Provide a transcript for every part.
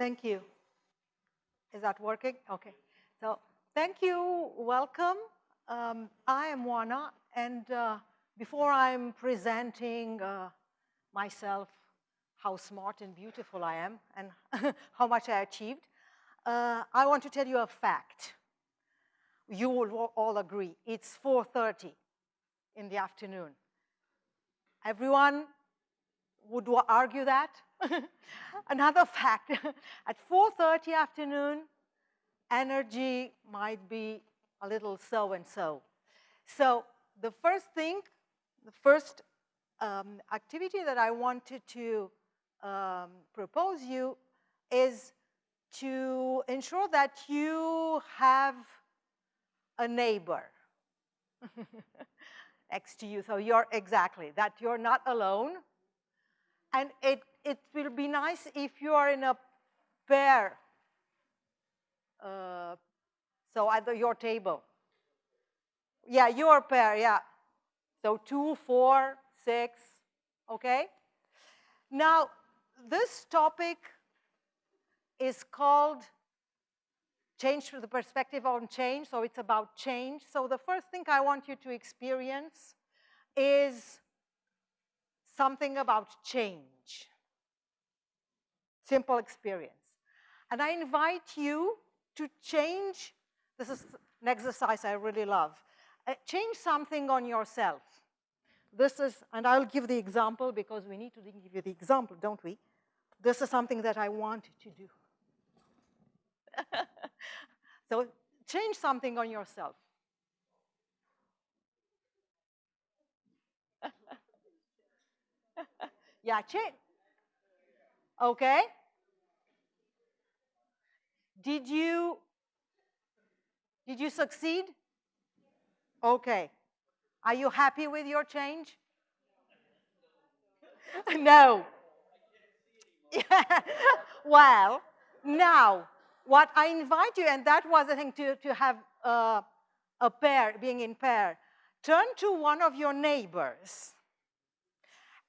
Thank you. Is that working? Okay. So thank you. Welcome. Um, I am Juana, and uh, before I'm presenting uh, myself, how smart and beautiful I am, and how much I achieved, uh, I want to tell you a fact. You will all agree. It's 4.30 in the afternoon. Everyone would argue that? Another fact, at 4.30 afternoon, energy might be a little so-and-so. So the first thing, the first um, activity that I wanted to um, propose you is to ensure that you have a neighbor next to you. So you're exactly, that you're not alone. And it, it will be nice if you are in a pair. Uh, so either your table. Yeah, your pair, yeah. So two, four, six, okay? Now, this topic is called change to the perspective on change, so it's about change. So the first thing I want you to experience is something about change. Simple experience. And I invite you to change, this is an exercise I really love, uh, change something on yourself. This is, and I'll give the example because we need to give you the example, don't we? This is something that I want to do. so change something on yourself. yeah. Okay. Did you, did you succeed? Okay. Are you happy with your change? no. well, now, what I invite you, and that was the thing to, to have uh, a pair, being in pair, turn to one of your neighbors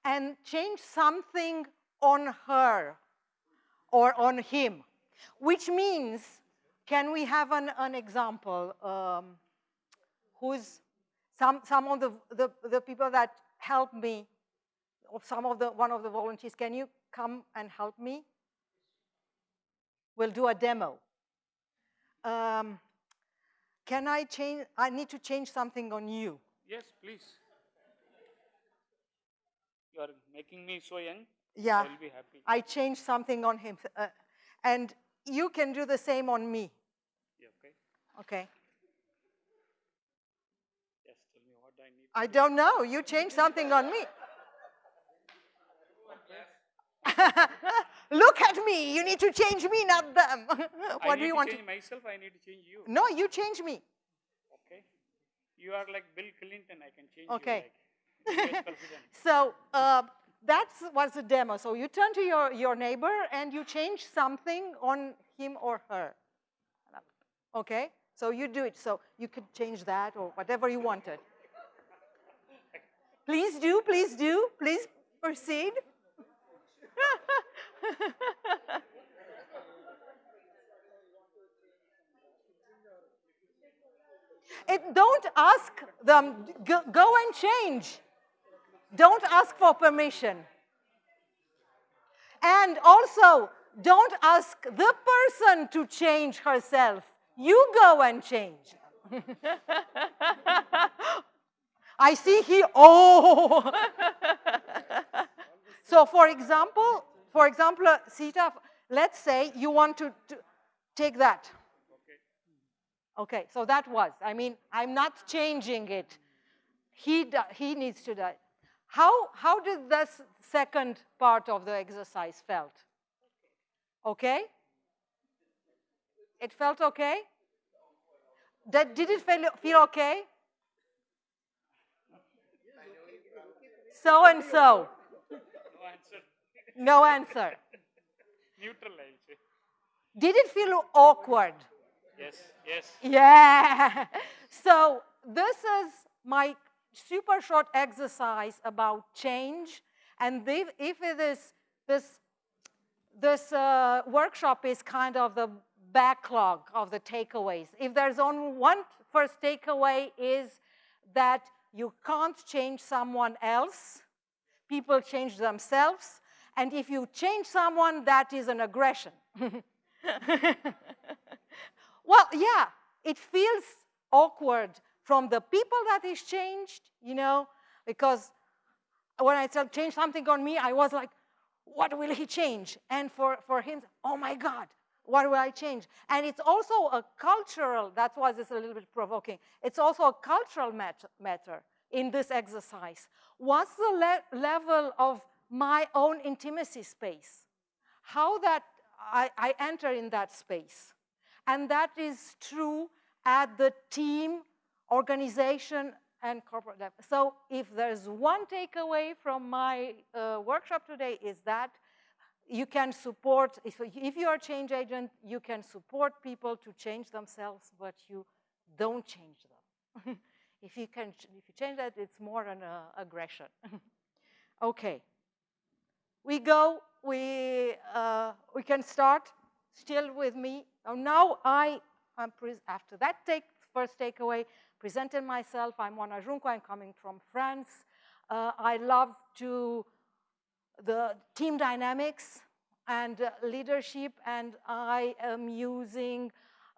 and change something on her or on him, which means, can we have an, an example? Um, who's some, some of the, the, the people that help me, or some of the, one of the volunteers, can you come and help me? We'll do a demo. Um, can I change, I need to change something on you. Yes, please. Making me so young. Yeah. I will be happy. I changed something on him. Uh, and you can do the same on me. Yeah, okay. Okay. Yes, tell me what I need. I don't know. You changed something on me. Look at me. You need to change me, not them. what do you to want change myself, I need to change you. No, you change me. Okay. You are like Bill Clinton, I can change Okay. you like US president. So uh, that was a demo. So you turn to your, your neighbor and you change something on him or her. Okay? So you do it. So you could change that or whatever you wanted. Please do, please do. Please proceed. It, don't ask them, go, go and change. Don't ask for permission. And also, don't ask the person to change herself. You go and change. I see he, oh. so for example, for example, uh, Sita, let's say you want to, to take that. Okay, so that was, I mean, I'm not changing it. He, he needs to die. How, how did this second part of the exercise felt? Okay? It felt okay? That, did it feel, feel okay? So and so. No answer. No answer. Neutral, I'll. Did it feel awkward? Yes, yes. Yeah. So this is my super short exercise about change. And if, if it is this this uh, workshop is kind of the backlog of the takeaways. If there's only one first takeaway is that you can't change someone else, people change themselves, and if you change someone, that is an aggression. well, yeah, it feels awkward from the people that is changed, you know, because when I said change something on me, I was like, what will he change? And for, for him, oh my God, what will I change? And it's also a cultural, that's why this is a little bit provoking. It's also a cultural mat matter in this exercise. What's the le level of my own intimacy space? How that I, I enter in that space. And that is true at the team, organization, and corporate level. So if there's one takeaway from my uh, workshop today is that you can support, if, if you are a change agent, you can support people to change themselves, but you don't change them. if, you can, if you change that, it's more an uh, aggression. okay. We go, we, uh, we can start still with me. Oh, now I, am after that take, first takeaway, presented myself. I'm Oana Junco, I'm coming from France. Uh, I love to the team dynamics and uh, leadership, and I am using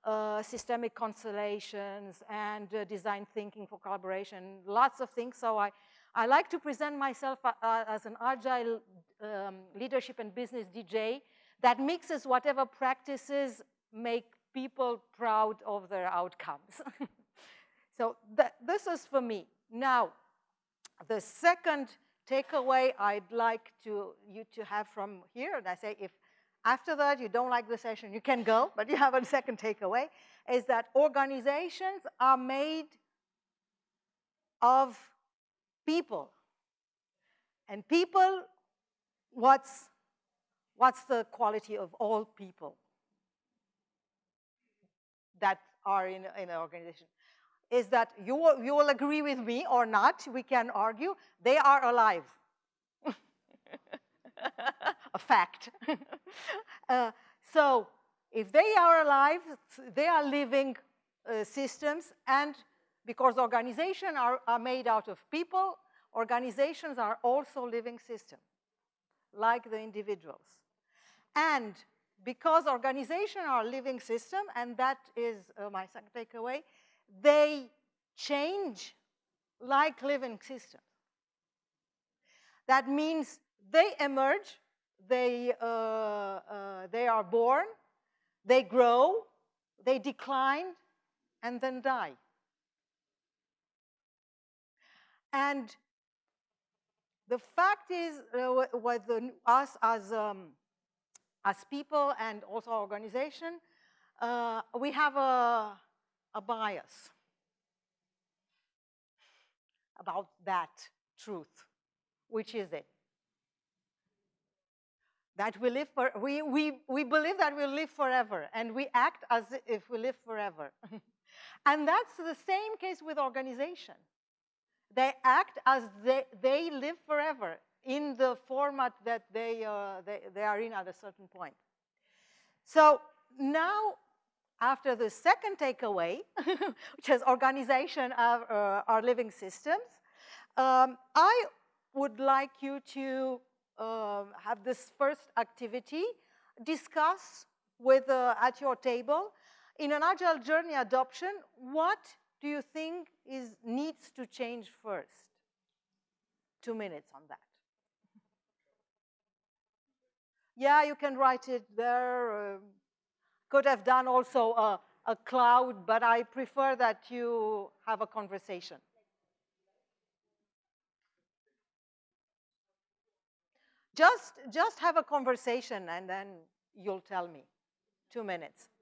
uh, systemic constellations and uh, design thinking for collaboration, lots of things. So I, I like to present myself uh, uh, as an agile um, leadership and business DJ that mixes whatever practices make people proud of their outcomes. so th this is for me. Now, the second takeaway I'd like to, you to have from here, and I say if after that you don't like the session, you can go, but you have a second takeaway, is that organizations are made of people. And people, what's, what's the quality of all people that are in, in an organization? Is that you will, you will agree with me or not, we can argue, they are alive. a fact. uh, so if they are alive, they are living uh, systems and because organizations are, are made out of people, organizations are also living systems, like the individuals. And because organizations are living system, and that is uh, my second takeaway, they change like living systems. That means they emerge, they, uh, uh, they are born, they grow, they decline, and then die. And the fact is, uh, with the, us as, um, as people and also organization, uh, we have a, a bias about that truth. Which is it? That we live for, we, we, we believe that we live forever and we act as if we live forever. and that's the same case with organization. They act as they, they live forever in the format that they, uh, they, they are in at a certain point. So now after the second takeaway, which is organization of uh, our living systems, um, I would like you to uh, have this first activity, discuss with, uh, at your table, in an agile journey adoption, what do you think is, needs to change first? Two minutes on that. Yeah, you can write it there. Uh, could have done also a, a cloud, but I prefer that you have a conversation. Just, just have a conversation and then you'll tell me. Two minutes.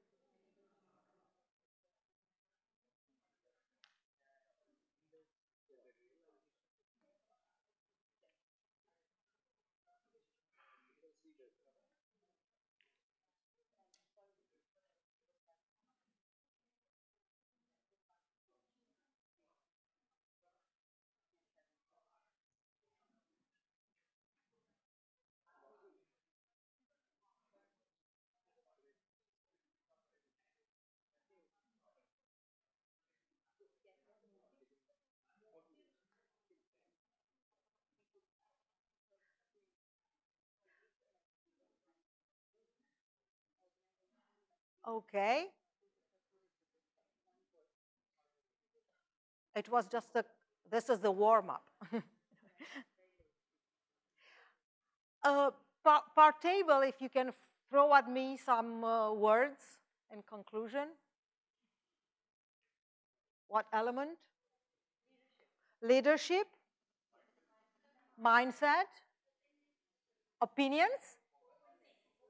Okay. It was just the, this is the warm-up. uh, par, if you can throw at me some uh, words in conclusion. What element? Leadership. Mindset. Opinions.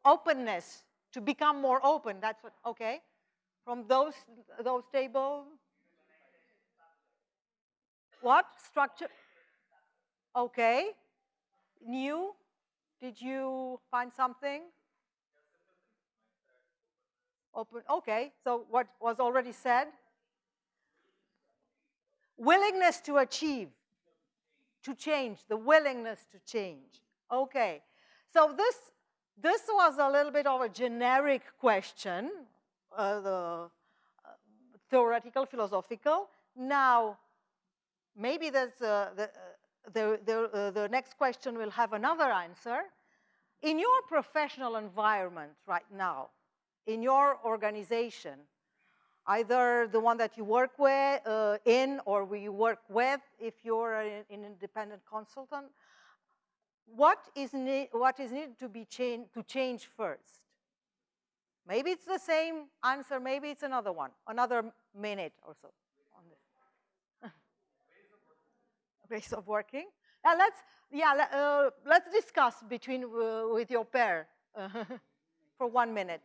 Openness. To become more open. That's what, okay. From those, those tables. What? Structure. Okay. New. Did you find something? Open. Okay. So what was already said? willingness to achieve, to change, the willingness to change. Okay, so this, this was a little bit of a generic question, uh, the uh, theoretical, philosophical. Now, maybe there's uh, the, the, the, the next question will have another answer. In your professional environment right now, in your organization, either the one that you work with uh, in or we work with if you're an, an independent consultant. What is, what is needed to be changed to change first? Maybe it's the same answer, maybe it's another one, another minute or so on this. Ways of working. Now let's, yeah, uh, let's discuss between uh, with your pair for one minute.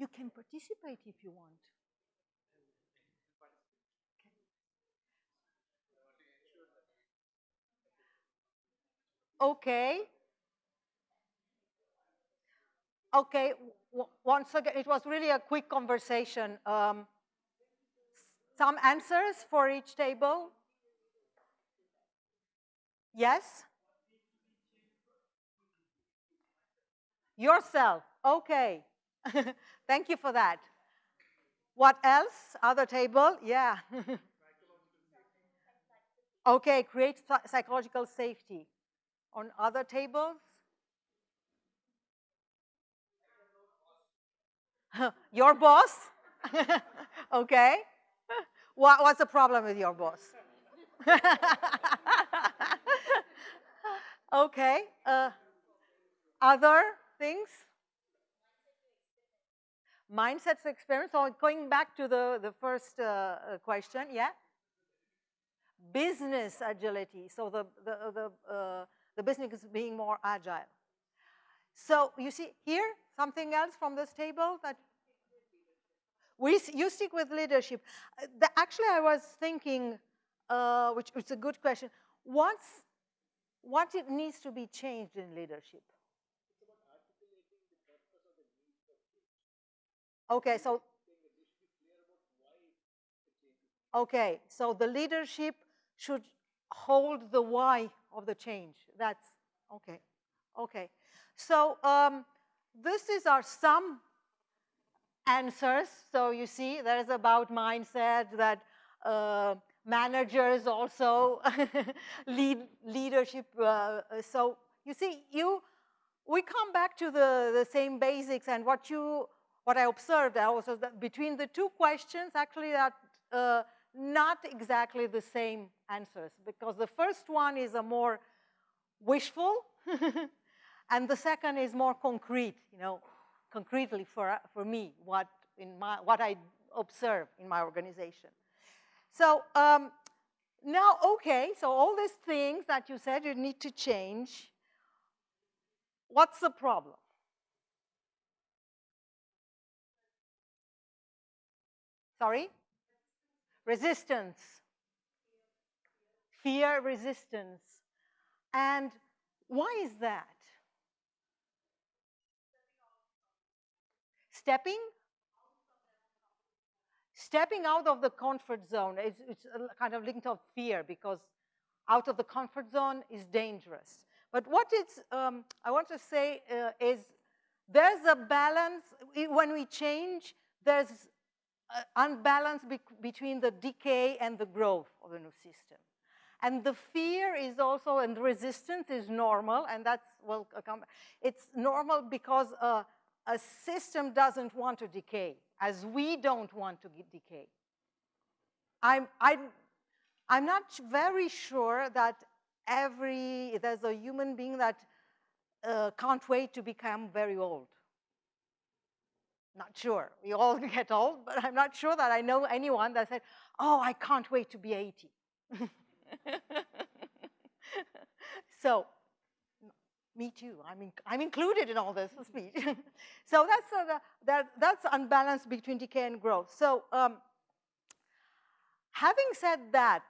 You can participate if you want. Okay. Okay, once again, it was really a quick conversation. Um, some answers for each table? Yes? Yourself, okay. Thank you for that. What else? Other table? Yeah. okay, create psychological safety. On other tables? your boss? okay. What, what's the problem with your boss? okay. Uh, other things? Mindsets experiment. So going back to the, the first uh, uh, question, yeah? Business agility. So the, the, the, uh, the business is being more agile. So you see here, something else from this table that we, you stick with leadership. Uh, the, actually, I was thinking, uh, which, which is a good question, what's, what it needs to be changed in leadership? Okay, so Okay, so the leadership should hold the why of the change. That's okay. Okay, so um, this is our some answers. So you see, there's about mindset that uh, managers also lead leadership. Uh, so you see, you we come back to the the same basics and what you what I observed also that between the two questions, actually that uh, not exactly the same answers because the first one is a more wishful and the second is more concrete, you know, concretely for, for me, what, in my, what I observe in my organization. So um, now, okay, so all these things that you said you need to change, what's the problem? Sorry? Resistance. fear, resistance. And why is that? Stepping? Stepping out of the comfort zone. It's, it's kind of linked of fear because out of the comfort zone is dangerous. But what it's, um, I want to say uh, is there's a balance, when we change, there's unbalance be between the decay and the growth of the new system. And the fear is also, and the resistance is normal, and that's, well, it's normal because uh, a system doesn't want to decay, as we don't want to decay. I'm, I'm, I'm not very sure that every, there's a human being that uh, can't wait to become very old. Not sure. We all get old, but I'm not sure that I know anyone that said, oh, I can't wait to be 80. so, me too. I'm, in, I'm included in all this speech. so that's, uh, that, that's unbalance between decay and growth. So um, having said that,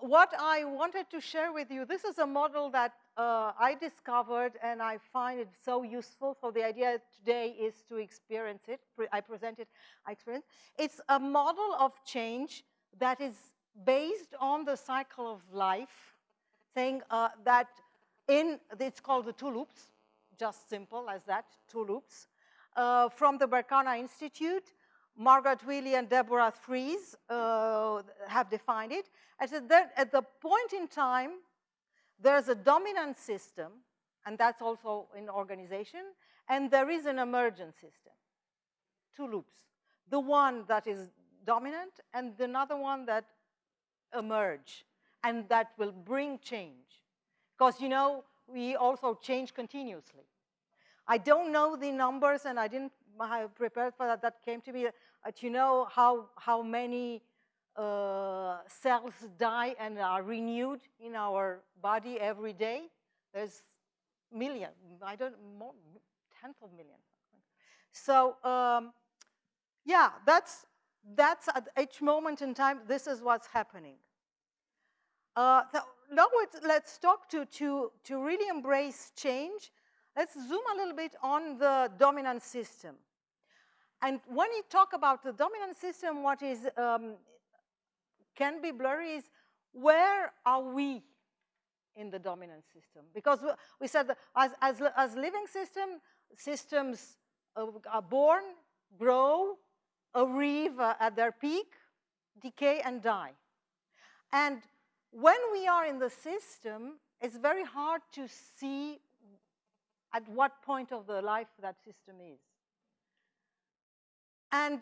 what I wanted to share with you, this is a model that uh, I discovered and I find it so useful. So the idea today is to experience it. I present it, I experience. It's a model of change that is based on the cycle of life, saying uh, that in, it's called the two loops, just simple as that, two loops, uh, from the Berkana Institute. Margaret Wheatley and Deborah Frieze uh, have defined it. I said that at the point in time, there's a dominant system, and that's also in organization, and there is an emergent system. Two loops. The one that is dominant and the another one that emerge and that will bring change. Because, you know, we also change continuously. I don't know the numbers and I didn't have prepared for that. That came to me. But you know how, how many uh, cells die and are renewed in our body every day. There's million, I don't, more, tenth of millions. So um, yeah, that's, that's at each moment in time, this is what's happening. Uh, so now let's talk to, to, to really embrace change. Let's zoom a little bit on the dominant system. And when you talk about the dominant system, what is um, can be blurry is where are we in the dominant system? Because we said as, as, as living system, systems are born, grow, arrive at their peak, decay, and die. And when we are in the system, it's very hard to see at what point of the life that system is. And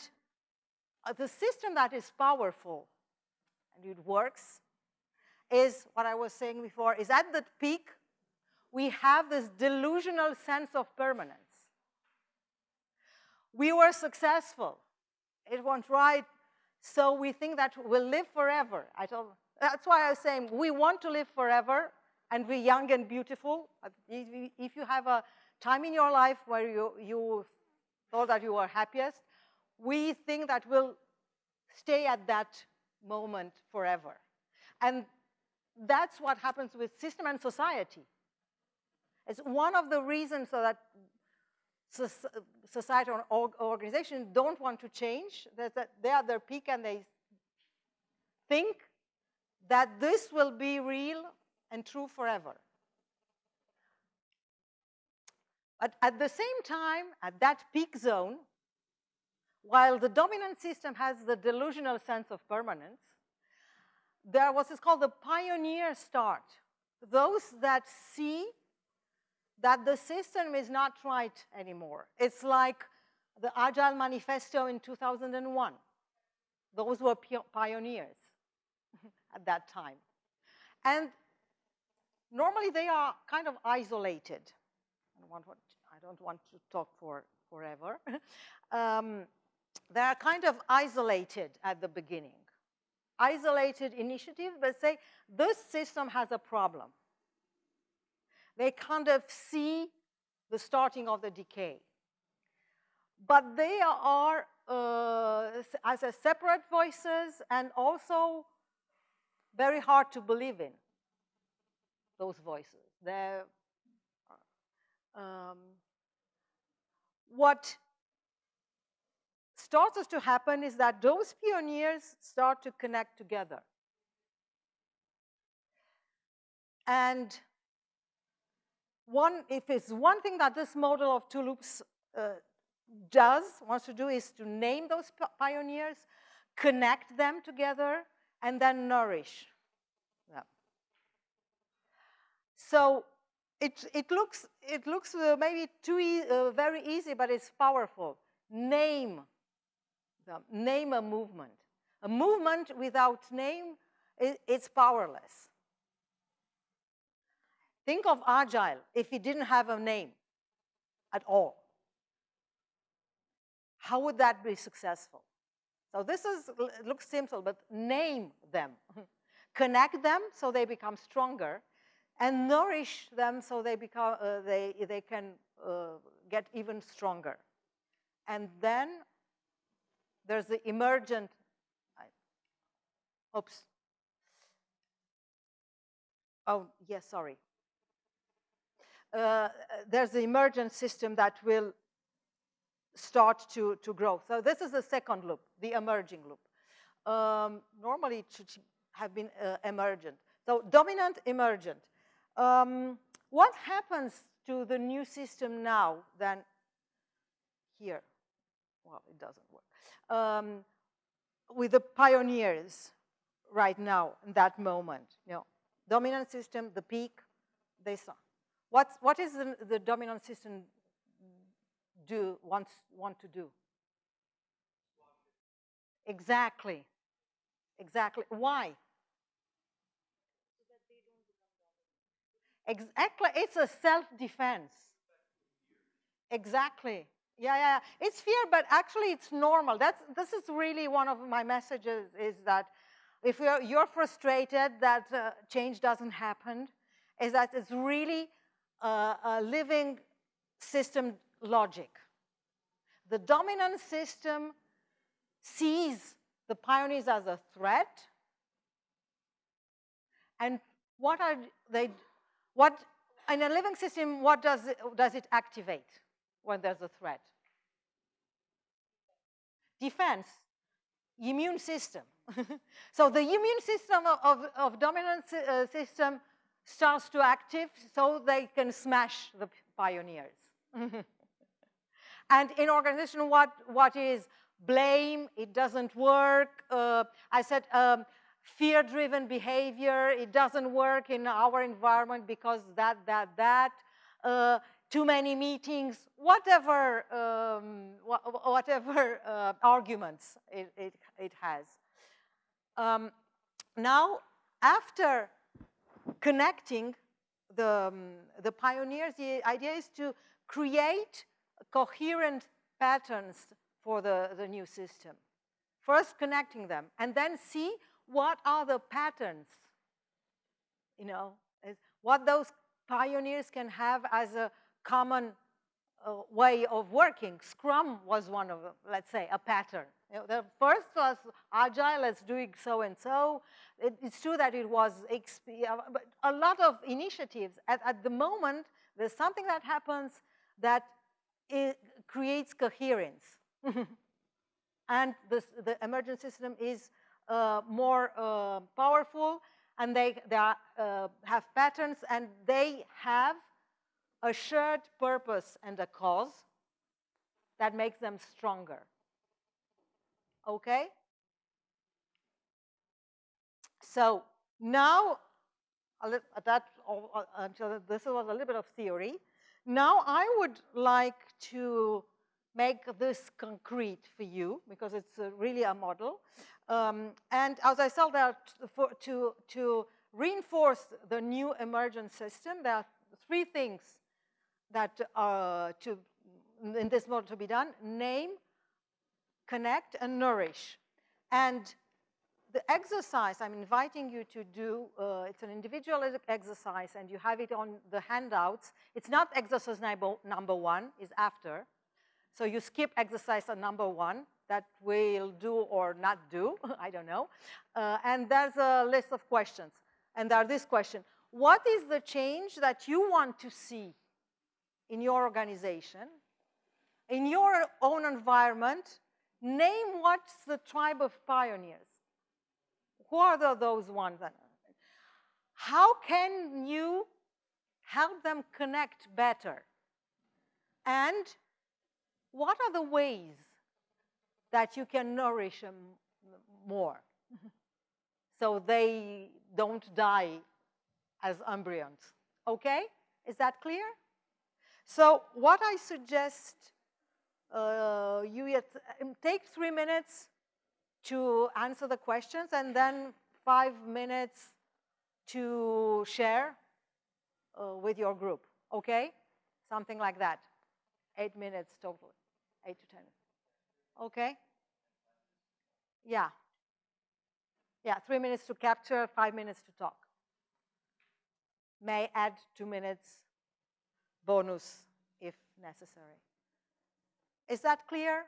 uh, the system that is powerful and it works, is what I was saying before, is at the peak, we have this delusional sense of permanence. We were successful. It went right, so we think that we'll live forever. I told, that's why I was saying we want to live forever and be young and beautiful. If you have a time in your life where you, you thought that you were happiest, we think that we'll stay at that moment forever. And that's what happens with system and society. It's one of the reasons so that society or organization don't want to change, that they are their peak and they think that this will be real and true forever. But at the same time, at that peak zone, while the dominant system has the delusional sense of permanence, there was what's called the pioneer start. Those that see that the system is not right anymore. It's like the Agile Manifesto in 2001. Those were pioneers at that time. And normally they are kind of isolated. I don't want, I don't want to talk for forever. um, they are kind of isolated at the beginning. Isolated initiatives, but say this system has a problem. They kind of see the starting of the decay. But they are uh, as a separate voices and also very hard to believe in, those voices. They're, um, what starts to happen is that those pioneers start to connect together. And one, if it's one thing that this model of two loops uh, does, wants to do, is to name those pioneers, connect them together, and then nourish them. So it, it looks, it looks uh, maybe too e uh, very easy, but it's powerful. Name them, name a movement. A movement without name, it's powerless. Think of agile if it didn't have a name at all. How would that be successful? So this is looks simple, but name them. Connect them so they become stronger, and nourish them so they become uh, they they can uh, get even stronger. And then there's the emergent. Oops. Oh yes, sorry uh, there's the emergent system that will start to, to grow. So this is the second loop, the emerging loop. Um, normally it should have been uh, emergent. So dominant, emergent. Um, what happens to the new system now than here? Well, it doesn't work. Um, with the pioneers right now, in that moment, you know, dominant system, the peak, they saw. What's, what is the, the dominant system do, wants, want to do? Exactly. Exactly. Why? Exactly. It's a self-defense. Exactly. Yeah, yeah. It's fear, but actually it's normal. That's, this is really one of my messages is that if you're, you're frustrated that uh, change doesn't happen, is that it's really a living system logic. The dominant system sees the pioneers as a threat. And what are they, what, in a living system, what does it, does it activate when there's a threat? Defense, immune system. so the immune system of, of, dominant uh, system starts to active so they can smash the pioneers. and in organization, what, what is blame, it doesn't work. Uh, I said um, fear-driven behavior, it doesn't work in our environment because that, that, that. Uh, too many meetings, whatever, um, wh whatever uh, arguments it, it, it has. Um, now, after connecting the, um, the pioneers, the idea is to create coherent patterns for the, the new system. First connecting them, and then see what are the patterns, you know, what those pioneers can have as a common uh, way of working. Scrum was one of them, let's say, a pattern. The first was agile, let's doing so and so. It, it's true that it was but a lot of initiatives. At, at the moment, there's something that happens that creates coherence. and this, the emergent system is uh, more uh, powerful and they, they are, uh, have patterns and they have a shared purpose and a cause that makes them stronger. Okay? So now, that, this was a little bit of theory. Now I would like to make this concrete for you because it's really a model. Um, and as I said, for, to, to reinforce the new emergent system, there are three things that uh, to, in this model to be done, name, connect, and nourish. And the exercise I'm inviting you to do, uh, it's an individual exercise and you have it on the handouts. It's not exercise number, one, is after. So you skip exercise number one that we'll do or not do, I don't know. Uh, and there's a list of questions. And there are this question, what is the change that you want to see in your organization, in your own environment? Name what's the tribe of pioneers. Who are the, those ones? How can you help them connect better? And what are the ways that you can nourish them more so they don't die as embryos? Okay? Is that clear? So what I suggest uh, you um, take three minutes to answer the questions and then five minutes to share uh, with your group, okay? Something like that. Eight minutes total, eight to 10 Okay? Yeah. Yeah, three minutes to capture, five minutes to talk. May add two minutes bonus if necessary. Is that clear?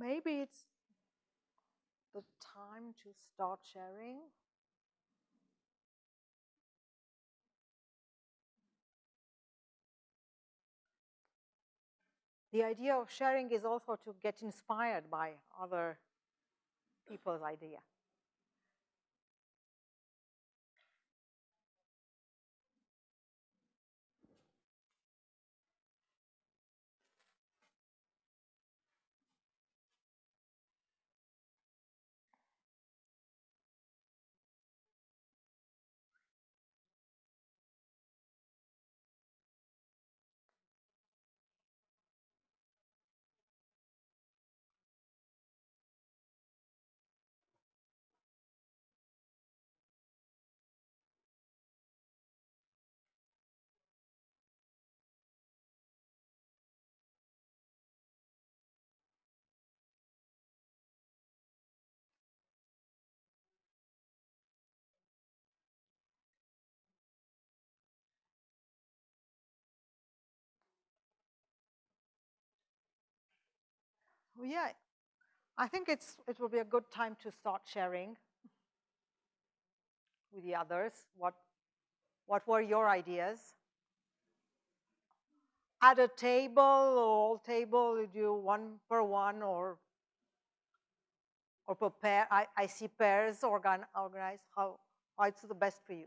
Maybe it's the time to start sharing. The idea of sharing is also to get inspired by other people's idea. Well, yeah, I think it's, it will be a good time to start sharing with the others what, what were your ideas. at a table or all table, you do one per one or or per pair. I, I see pairs organ, organized. How, how it's the best for you?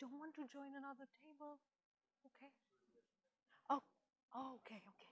Don't want to join another table? Okay. Oh, oh okay, okay,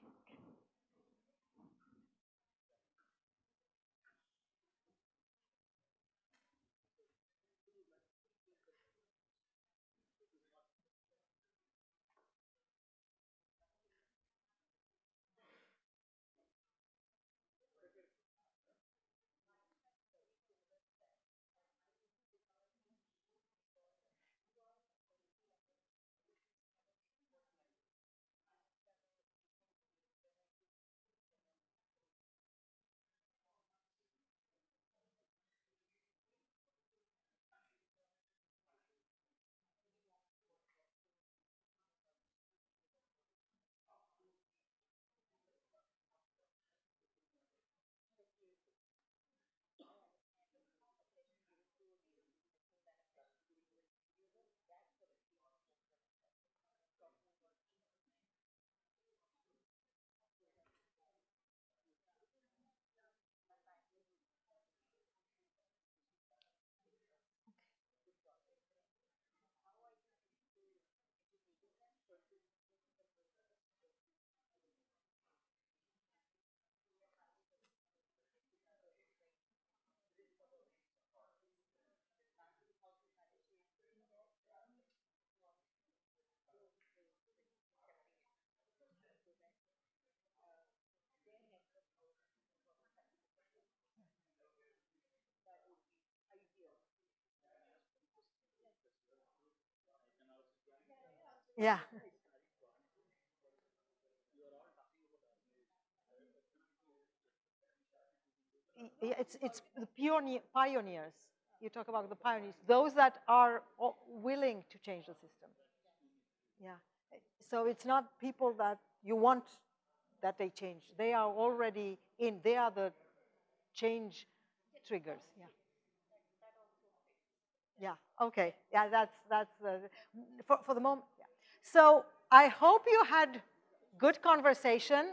Yeah. It's, it's the pioneer, pioneers. You talk about the pioneers, those that are willing to change the system. Yeah. So it's not people that you want that they change. They are already in. They are the change triggers. Yeah. Yeah. Okay. Yeah. That's that's uh, for for the moment. So I hope you had good conversations.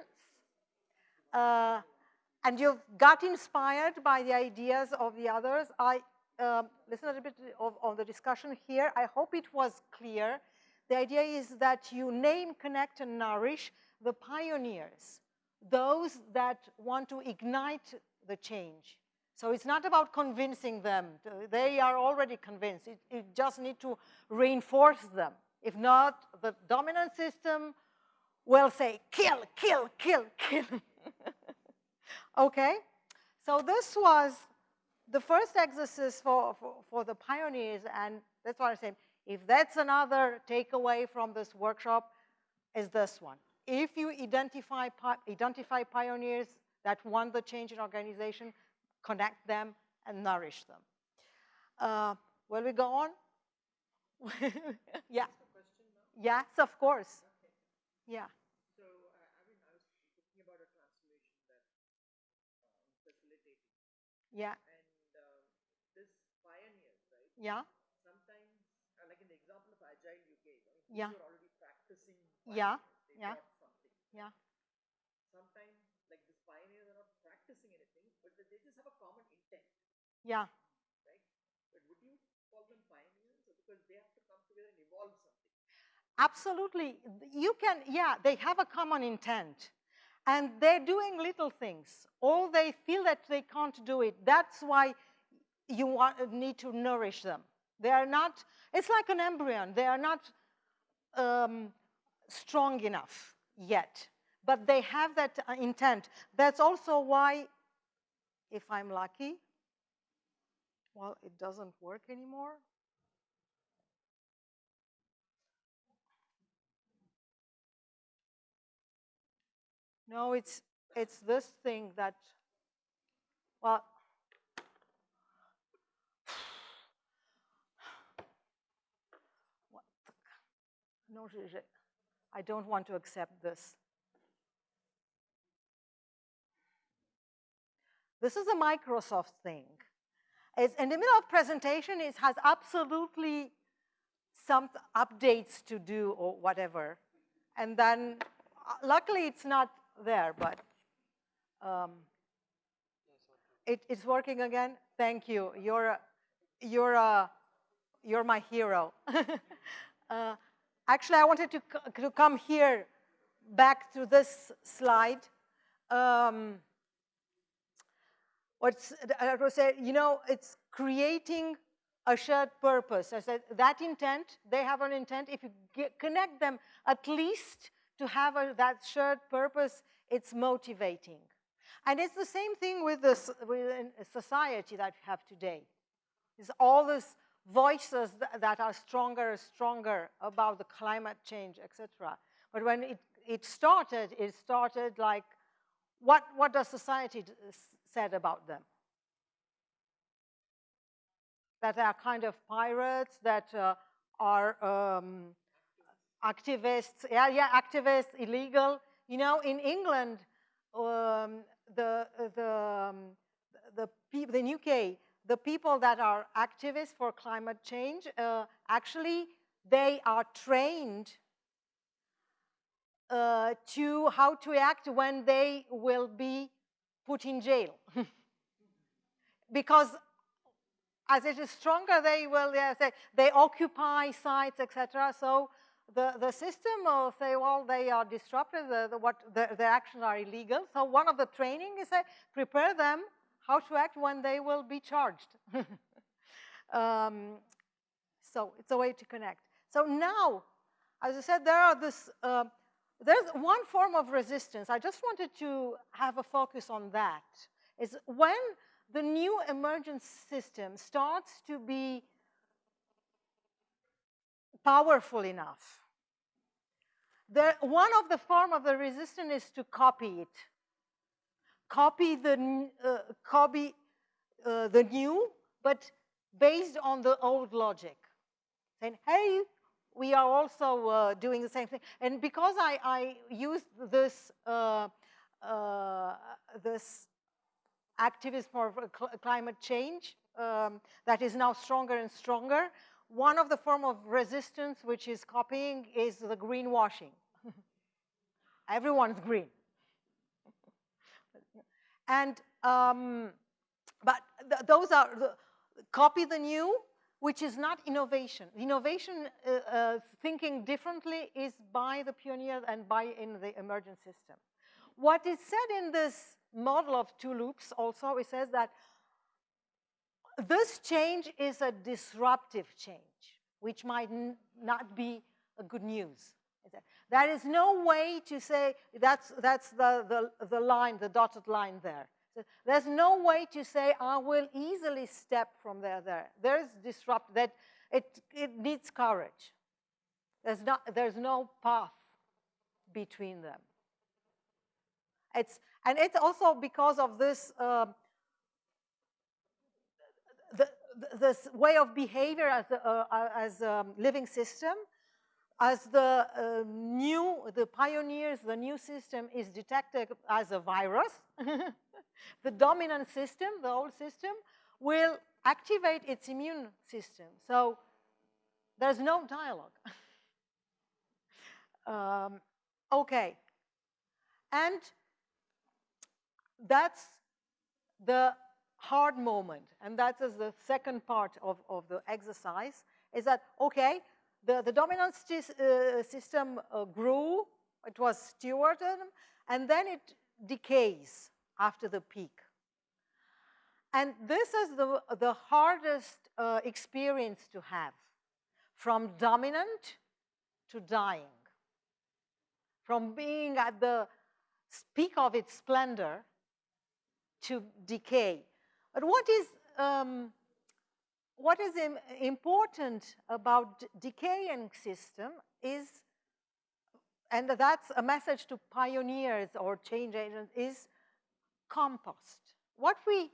Uh, and you've got inspired by the ideas of the others. I um, listen a little bit of, of the discussion here. I hope it was clear. The idea is that you name, connect, and nourish the pioneers, those that want to ignite the change. So it's not about convincing them. They are already convinced. It, it just need to reinforce them. If not, the dominant system will say, kill, kill, kill, kill. okay? So this was the first exercise for, for, for, the pioneers, and that's what I'm saying. If that's another takeaway from this workshop, is this one. If you identify, identify pioneers that want the change in organization, connect them and nourish them. Uh, will we go on? yeah. Yes, of course. Yeah. So, uh, I mean, I was thinking about a transformation that uh, facilitating. Yeah. And uh, this pioneers, right? Yeah. Sometimes, uh, like in the example of Agile UK, mean, yeah. you're already practicing. Yeah. They yeah. Something. Yeah. Sometimes, like these pioneers are not practicing anything, but they just have a common intent. Yeah. Right. But would you call them pioneers, because they have to come together and evolve something? Absolutely. You can, yeah, they have a common intent. And they're doing little things. Or they feel that they can't do it. That's why you want, need to nourish them. They are not, it's like an embryo. They are not um, strong enough yet. But they have that uh, intent. That's also why, if I'm lucky, well, it doesn't work anymore. No, it's, it's this thing that, well, no, I don't want to accept this. This is a Microsoft thing. It's in the middle of presentation, it has absolutely some updates to do or whatever. And then, uh, luckily, it's not there, but um, it, it's working again. Thank you. You're you're a, you're my hero. uh, actually, I wanted to to come here, back to this slide. Um, what's I say, you know, it's creating a shared purpose. I said that intent, they have an intent. If you get, connect them at least to have a, that shared purpose, it's motivating. And it's the same thing with this with society that we have today. It's all these voices that are stronger and stronger about the climate change, etc. But when it, it started, it started like, what, what does society said about them? That they are kind of pirates, that uh, are um, activists, yeah, yeah, activists, illegal. You know, in England, um, the, the, um, the, people, in UK, the people that are activists for climate change, uh, actually, they are trained uh, to how to act when they will be put in jail. because as it is stronger, they will yeah, say, they occupy sites, etc. So the, the system will say, well, they are disruptive, the, the, what, the, their actions are illegal. So one of the training is say, prepare them how to act when they will be charged. um, so it's a way to connect. So now, as I said, there are this, uh, there's one form of resistance. I just wanted to have a focus on that. Is when the new emergent system starts to be powerful enough the, one of the form of the resistance is to copy it. Copy the, uh, copy uh, the new, but based on the old logic. Saying, hey, we are also uh, doing the same thing. And because I, I used this, uh, uh, this activism for climate change um, that is now stronger and stronger, one of the form of resistance which is copying is the greenwashing. Everyone's green. and, um, but th those are, the, copy the new, which is not innovation. Innovation, uh, uh, thinking differently, is by the pioneer and by in the emergent system. What is said in this model of two loops also, it says that this change is a disruptive change, which might not be a good news. There is no way to say, that's, that's the, the, the line, the dotted line there. There's no way to say, I will easily step from there there. There's disrupt, that it, it needs courage. There's, not, there's no path between them. It's, and it's also because of this, uh, the, this way of behavior as a, uh, as a living system, as the uh, new, the pioneers, the new system is detected as a virus, the dominant system, the old system, will activate its immune system. So there's no dialogue. um, okay. And that's the hard moment. And that is the second part of, of the exercise, is that, okay, the, the dominant uh, system uh, grew, it was stewarded, and then it decays after the peak. And this is the, the hardest uh, experience to have, from dominant to dying, from being at the peak of its splendor to decay. But what is, um, what is Im important about decaying system is, and that's a message to pioneers or change agents, is compost. What we,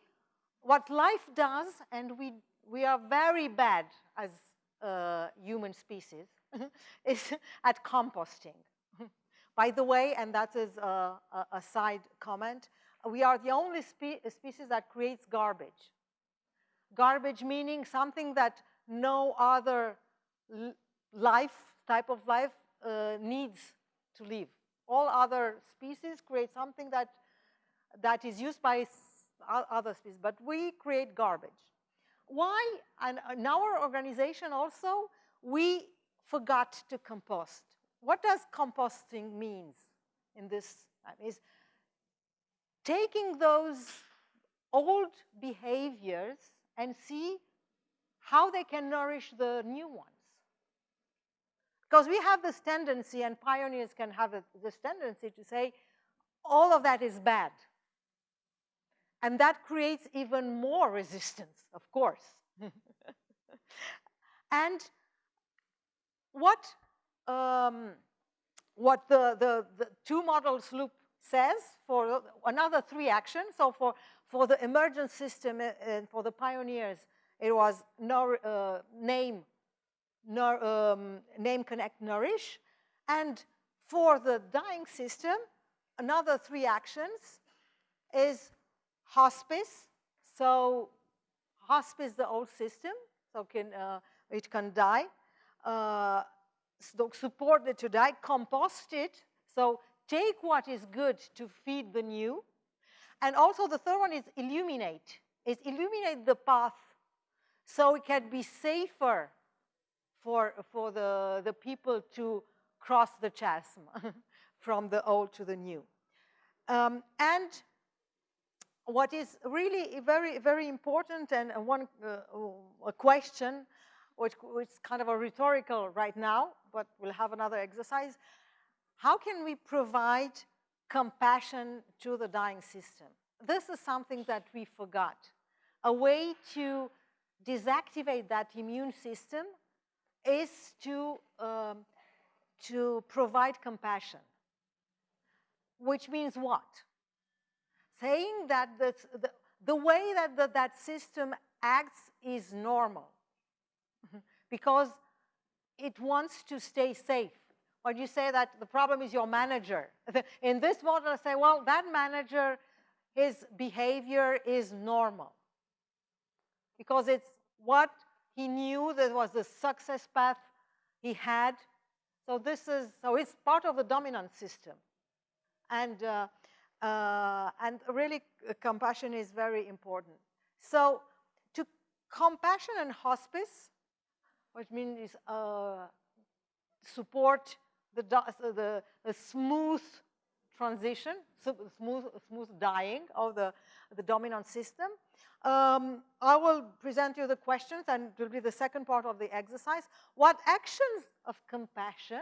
what life does, and we, we are very bad as uh, human species, is at composting. By the way, and that is a, a, side comment, we are the only spe species that creates garbage. Garbage meaning something that no other life, type of life, uh, needs to live. All other species create something that that is used by other species, but we create garbage. Why? And in our organization also, we forgot to compost. What does composting means in this? Is taking those old behaviors and see how they can nourish the new ones. Because we have this tendency, and pioneers can have this tendency to say, all of that is bad. And that creates even more resistance, of course. and what, um, what the, the, the two models loop says for another three actions. So for, for the emergent system uh, and for the pioneers, it was uh, name, um, name, connect, nourish. And for the dying system, another three actions is hospice. So hospice, the old system, so can, uh, it can die. Uh, support it to die, compost it. So take what is good to feed the new. And also the third one is illuminate. Is illuminate the path so it can be safer for, for the, the people to cross the chasm from the old to the new. Um, and what is really very, very important and one uh, a question, which, which is kind of a rhetorical right now, but we'll have another exercise. How can we provide compassion to the dying system? This is something that we forgot. A way to deactivate that immune system is to, um, to provide compassion. Which means what? saying that the, the, the way that the, that system acts is normal because it wants to stay safe. When you say that the problem is your manager, in this model, I say, well, that manager, his behavior is normal because it's what he knew that was the success path he had. So this is, so it's part of the dominant system. And uh, uh, and really, uh, compassion is very important. So to compassion and hospice, which means uh, support the, the, smooth transition, so smooth, smooth dying of the, the dominant system. Um, I will present you the questions and it will be the second part of the exercise. What actions of compassion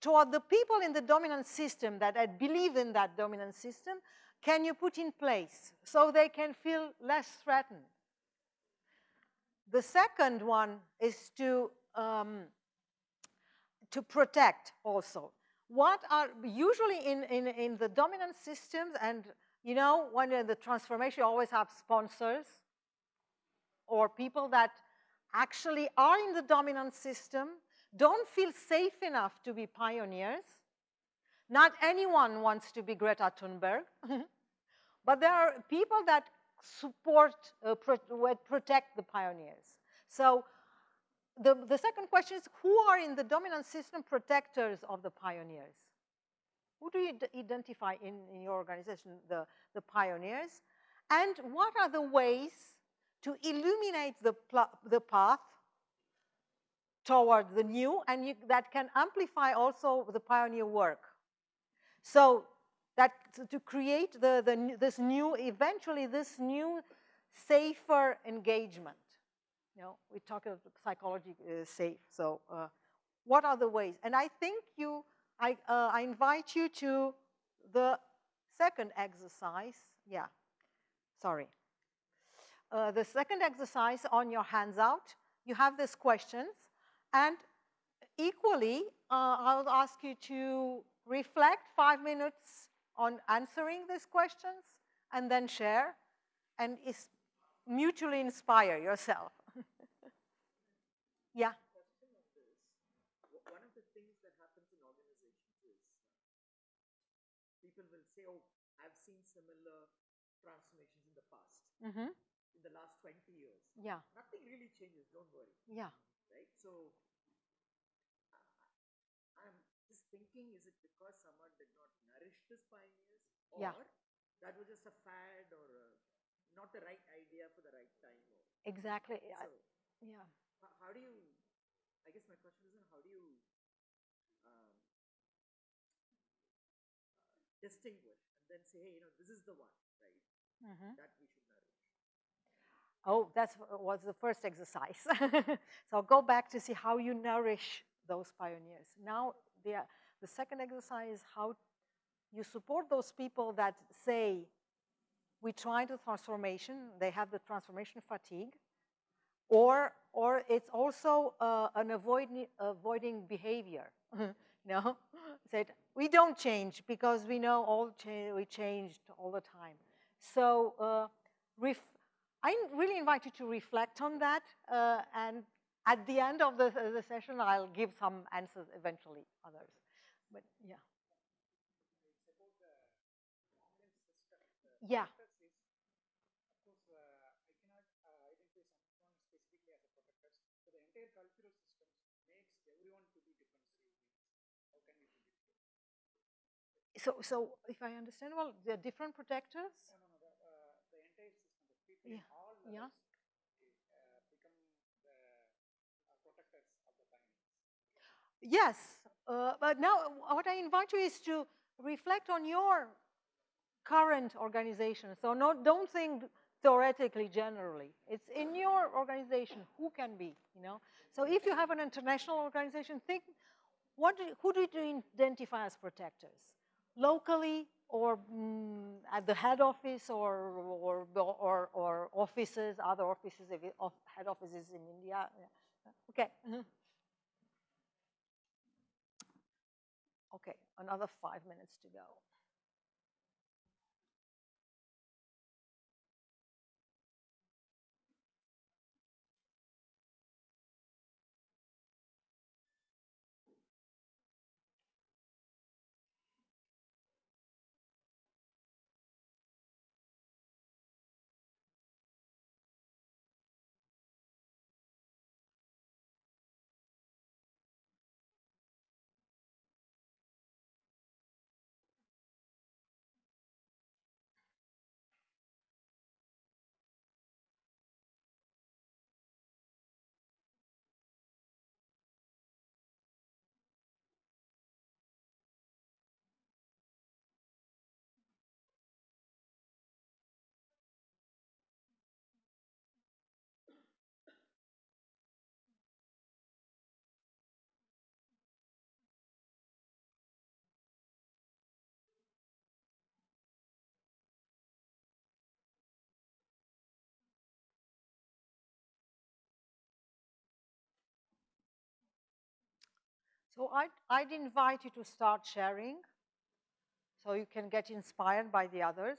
toward the people in the dominant system that I believe in that dominant system can you put in place so they can feel less threatened? The second one is to, um, to protect also. What are usually in, in, in the dominant systems and you know, when the transformation, you always have sponsors or people that actually are in the dominant system, don't feel safe enough to be pioneers. Not anyone wants to be Greta Thunberg, but there are people that support, uh, pro protect the pioneers. So the, the second question is, who are in the dominant system protectors of the pioneers? Who do you identify in, in your organization, the, the pioneers? And what are the ways to illuminate the, the path toward the new and you, that can amplify also the pioneer work? So that to create the, the, this new, eventually this new safer engagement. You know, we talk about psychology uh, safe. So uh, what are the ways? And I think you I, uh, I invite you to the second exercise. Yeah, sorry. Uh, the second exercise on your hands out, you have these questions. And equally, uh, I'll ask you to reflect five minutes on answering these questions and then share and is mutually inspire yourself. Yeah. One of the things that happens in organizations is people will say, oh, I've seen similar transformations in the past, mm -hmm. in the last 20 years. Yeah. Nothing really changes, don't worry. Yeah. Right? So I'm just thinking, is it because someone did not nourish these pioneers? Or yeah. that was just a fad or a, not the right idea for the right time? Or, exactly. So, I, yeah. How, do you, I guess my question is, how do you distinguish and then say, hey, you know, this is the one, right, mm -hmm. that we should nourish. Oh, that was the first exercise. so I'll go back to see how you nourish those pioneers. Now, the, the second exercise is how you support those people that say, we try the transformation, they have the transformation fatigue, or, or it's also uh, an avoiding, avoiding behavior. you know, said, we don't change because we know all cha we changed all the time. So uh, I really invite you to reflect on that. Uh, and at the end of the, the session, I'll give some answers eventually, others. But yeah. Yeah. So, so if I understand well, there are different protectors? No, no, no. The, uh, the entire system, the people yeah. all levels yeah. uh, become the uh, protectors of the pioneers. Yes, uh, but now what I invite you is to reflect on your current organization. So no, don't think theoretically generally. It's in your organization, who can be, you know? So if you have an international organization, think, what do, who do you identify as protectors? Locally or mm, at the head office or, or, or, or offices, other offices, head offices in India. Okay. Mm-hmm. Okay, another five minutes to go. So I'd, I'd invite you to start sharing so you can get inspired by the others.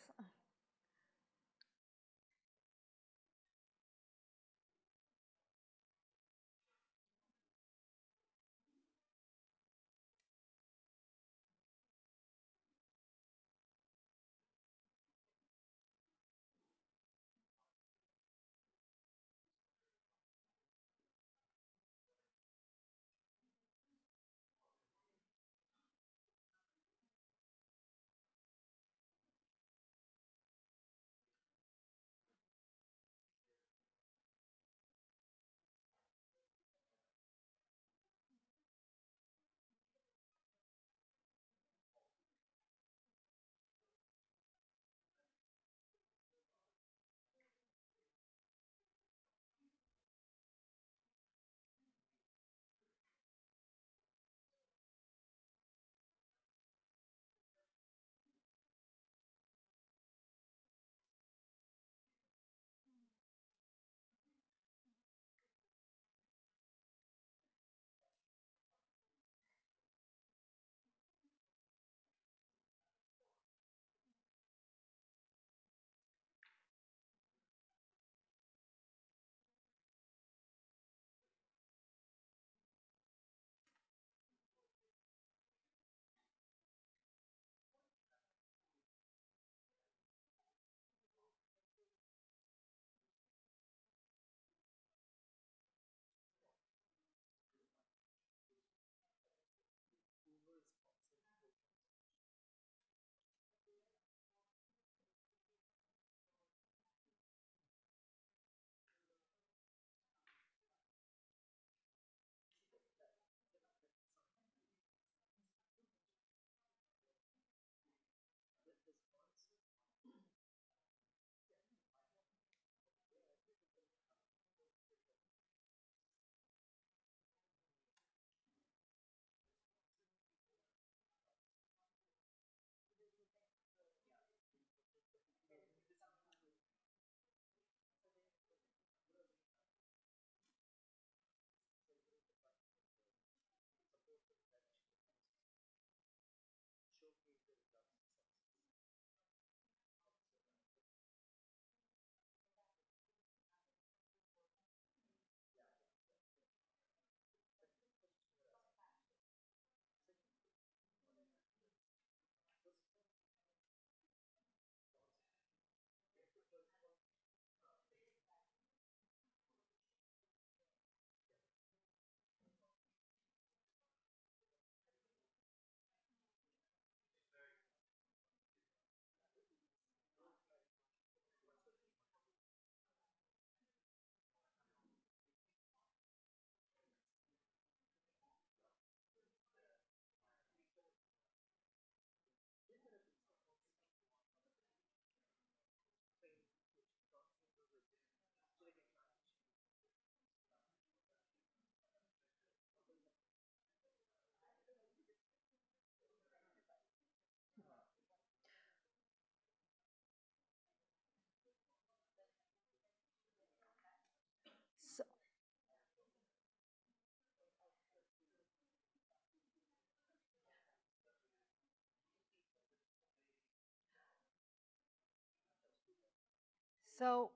So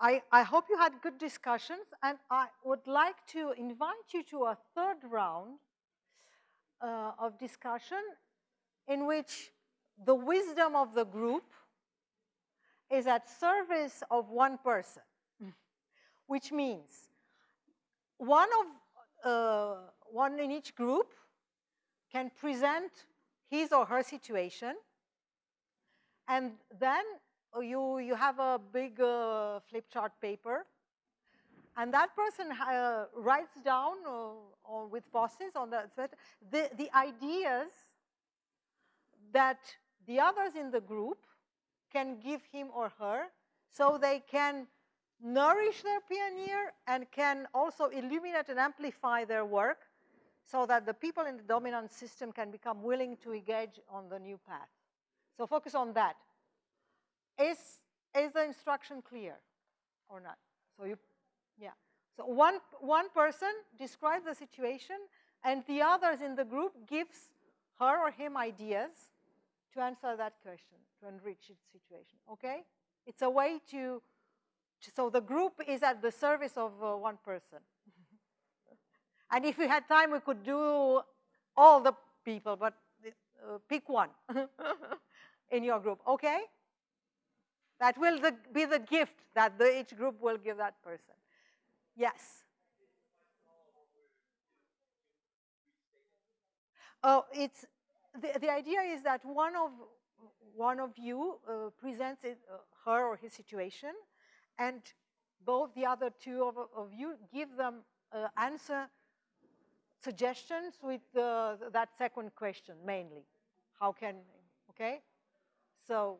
I, I hope you had good discussions, and I would like to invite you to a third round uh, of discussion in which the wisdom of the group is at service of one person, which means one of uh, one in each group can present his or her situation, and then you you have a big uh, flip chart paper, and that person uh, writes down or with bosses on the the the ideas that the others in the group can give him or her so they can nourish their pioneer and can also illuminate and amplify their work so that the people in the dominant system can become willing to engage on the new path. So focus on that. Is, is the instruction clear or not? So you, yeah. So one, one person describes the situation and the others in the group gives her or him ideas to answer that question, to enrich its situation, okay? It's a way to, to so the group is at the service of uh, one person. and if we had time, we could do all the people, but uh, pick one in your group, okay? That will the, be the gift that the, each group will give that person. Yes. Oh, it's the, the idea is that one of one of you uh, presents it, uh, her or his situation, and both the other two of, of you give them uh, answer suggestions with that second question mainly. How can, okay? So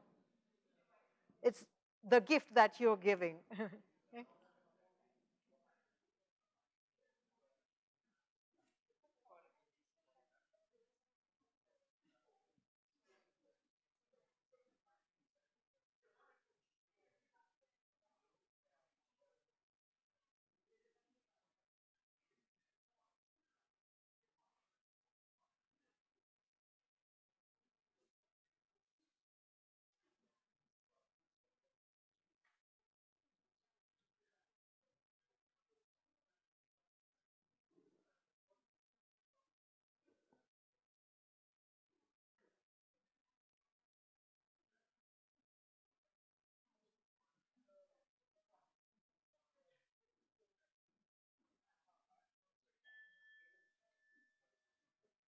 it's the gift that you're giving.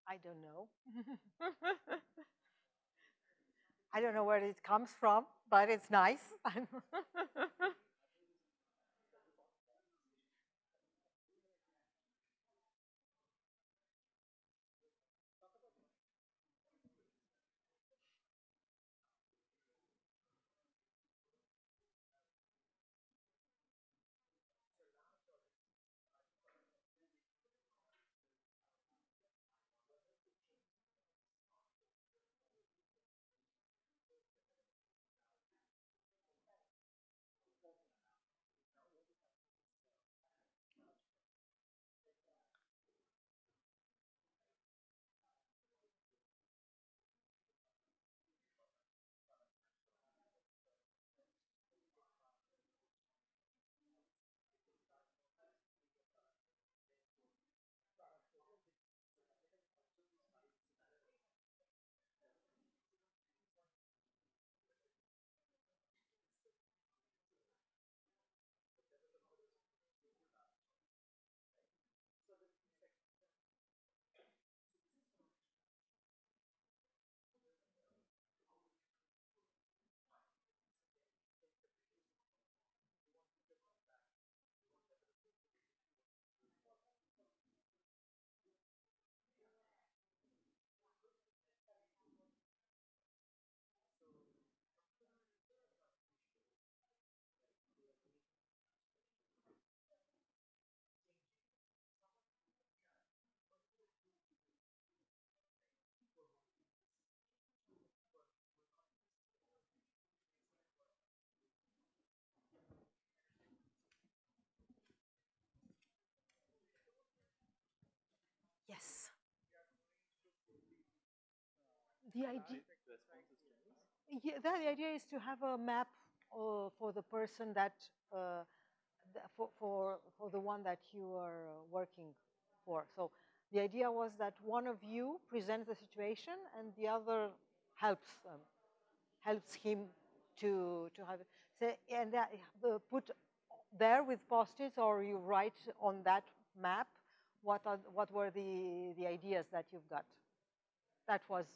I don't know. I don't know where it comes from, but it's nice. The idea, yeah, the idea is to have a map uh, for the person that, uh, for, for, for the one that you are uh, working for. So the idea was that one of you presents the situation and the other helps um, helps him to to have it. So, and that, uh, put there with post-its or you write on that map what, are, what were the, the ideas that you've got. That was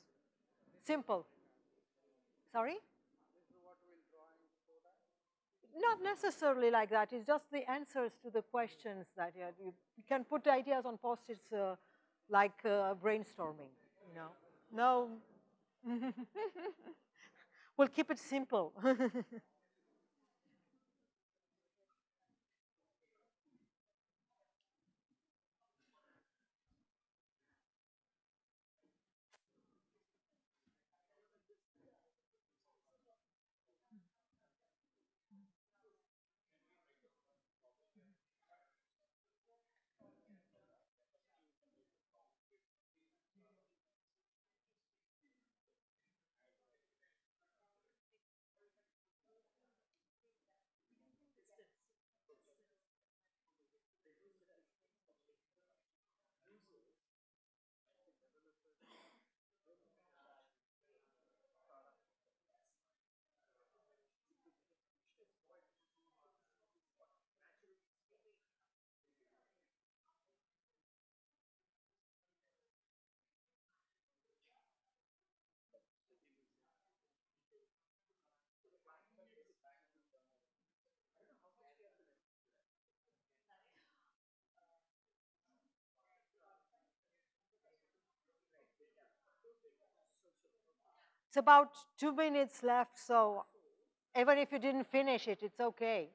simple. Sorry? Not necessarily like that. It's just the answers to the questions that you, you, you can put ideas on post-its uh, like uh, brainstorming, you know. No. we'll keep it simple. It's about two minutes left, so even if you didn't finish it, it's okay.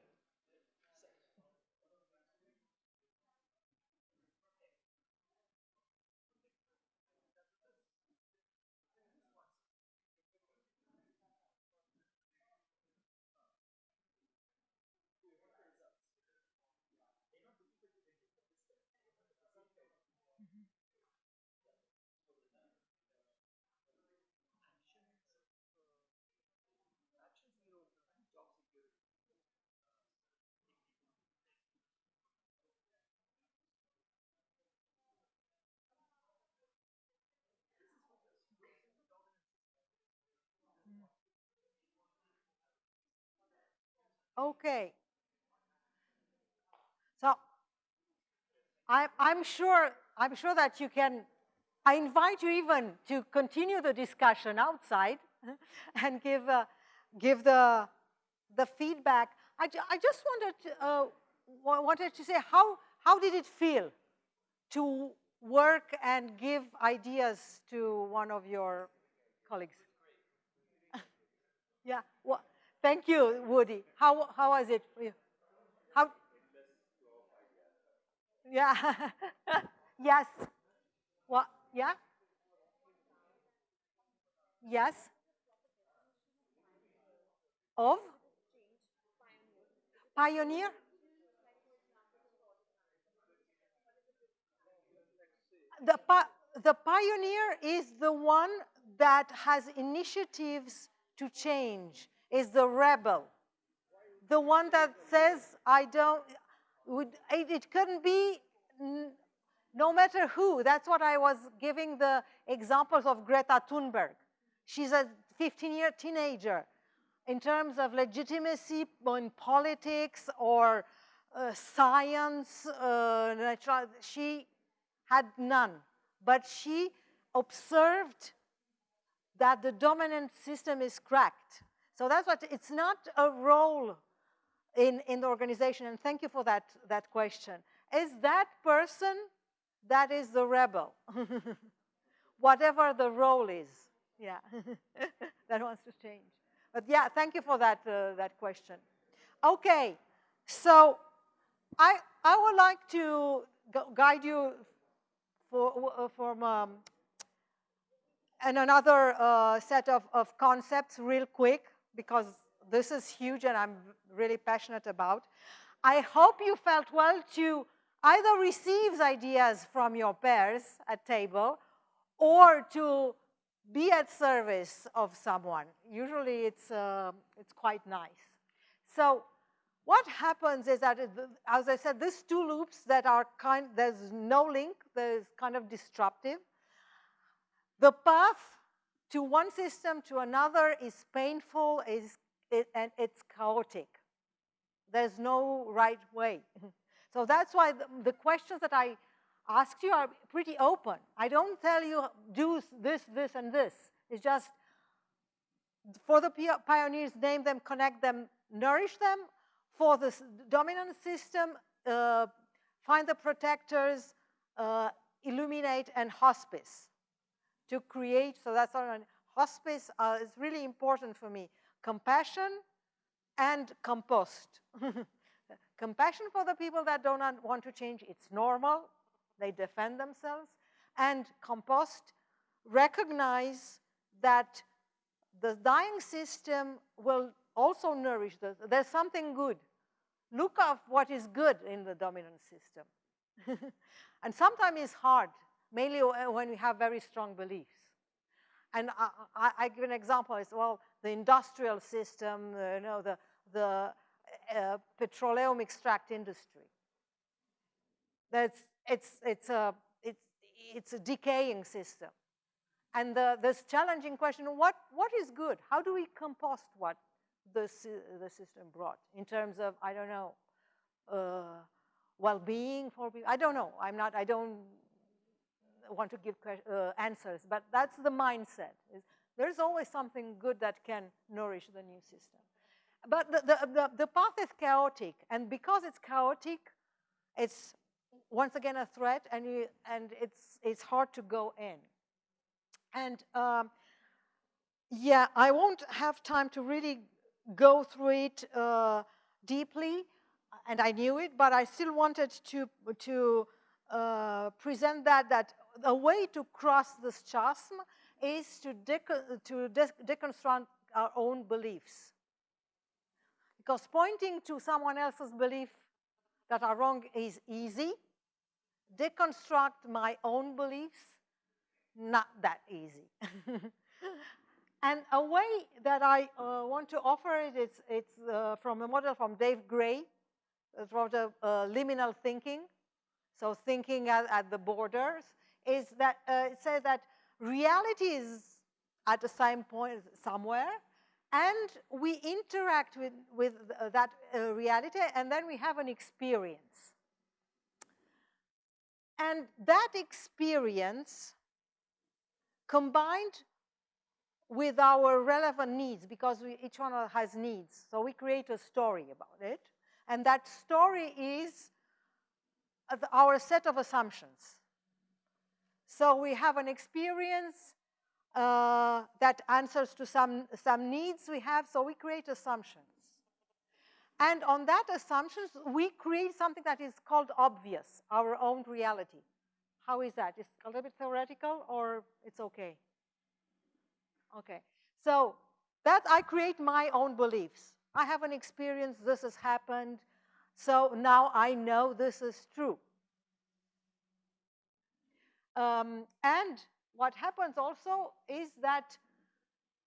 Okay. So I, I'm sure I'm sure that you can. I invite you even to continue the discussion outside and give uh, give the the feedback. I, ju I just wanted to, uh, wanted to say how how did it feel to work and give ideas to one of your colleagues? yeah. Well, Thank you, Woody. How, how was it for you? How? Yeah. yes. What? Yeah? Yes. Of? Pioneer? The, the pioneer is the one that has initiatives to change is the rebel. The one that says, I don't, it, it couldn't be no matter who. That's what I was giving the examples of Greta Thunberg. She's a 15-year teenager. In terms of legitimacy in politics or uh, science, uh, natural, she had none. But she observed that the dominant system is cracked. So that's what, it's not a role in, in the organization, and thank you for that, that question. Is that person that is the rebel? Whatever the role is, yeah, that wants to change. But yeah, thank you for that, uh, that question. Okay, so I, I would like to guide you for, uh, from um, and another uh, set of, of concepts real quick because this is huge and I'm really passionate about. I hope you felt well to either receive ideas from your peers at table or to be at service of someone. Usually it's, uh, it's quite nice. So what happens is that, as I said, these two loops that are kind, there's no link, there's kind of disruptive. The path to one system to another is painful is, it, and it's chaotic. There's no right way. so that's why the, the questions that I asked you are pretty open. I don't tell you do this, this, and this. It's just for the pioneers, name them, connect them, nourish them. For the dominant system, uh, find the protectors, uh, illuminate, and hospice to create, so that's on hospice uh, is really important for me. Compassion and compost. Compassion for the people that don't want to change, it's normal. They defend themselves. And compost, recognize that the dying system will also nourish, the, there's something good. Look at what is good in the dominant system. and sometimes it's hard mainly when we have very strong beliefs. And I, I, I give an example, it's, well, the industrial system, uh, you know, the, the uh, petroleum extract industry. That's, it's, it's, a, it's, it's a decaying system. And the, this challenging question, what, what is good? How do we compost what the, the system brought in terms of, I don't know, uh, well-being for people? I don't know. I'm not, I don't want to give uh, answers, but that's the mindset. There's always something good that can nourish the new system. But the, the, the, the path is chaotic, and because it's chaotic, it's once again a threat, and, you, and it's, it's hard to go in. And um, yeah, I won't have time to really go through it uh, deeply, and I knew it, but I still wanted to, to uh, present that, that a way to cross this chasm is to, to de deconstruct our own beliefs. Because pointing to someone else's belief that are wrong is easy. Deconstruct my own beliefs, not that easy. and a way that I uh, want to offer it is it's uh, from a model from Dave Gray, it's the uh, liminal thinking. So thinking at, at the borders is that uh, it says that reality is at the same point somewhere, and we interact with, with uh, that uh, reality, and then we have an experience. And that experience combined with our relevant needs, because we, each one has needs, so we create a story about it, and that story is our set of assumptions. So we have an experience uh, that answers to some, some needs we have, so we create assumptions. And on that assumptions, we create something that is called obvious, our own reality. How is that? It's a little bit theoretical or it's okay? Okay. So that I create my own beliefs. I have an experience, this has happened, so now I know this is true. Um, and what happens also is that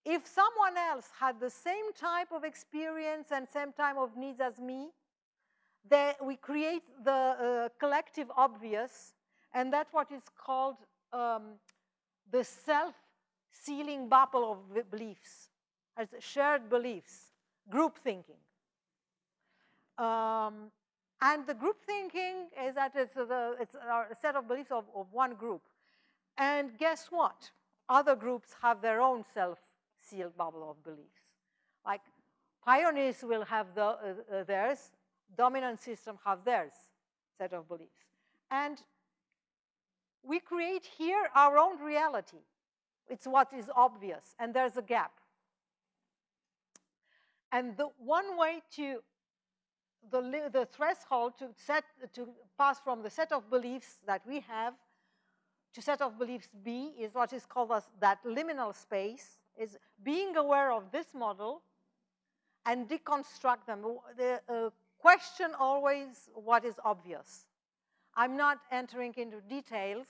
if someone else had the same type of experience and same type of needs as me, then we create the uh, collective obvious, and that's what is called um, the self-sealing bubble of beliefs, as shared beliefs, group thinking. Um, and the group thinking is that it's, the, it's a set of beliefs of, of one group. And guess what? Other groups have their own self-sealed bubble of beliefs. Like pioneers will have the, uh, uh, theirs, dominant system have theirs set of beliefs. And we create here our own reality. It's what is obvious, and there's a gap. And the one way to the, the threshold to set to pass from the set of beliefs that we have to set of beliefs B is what is called as that liminal space, is being aware of this model and deconstruct them. The uh, question always what is obvious. I'm not entering into details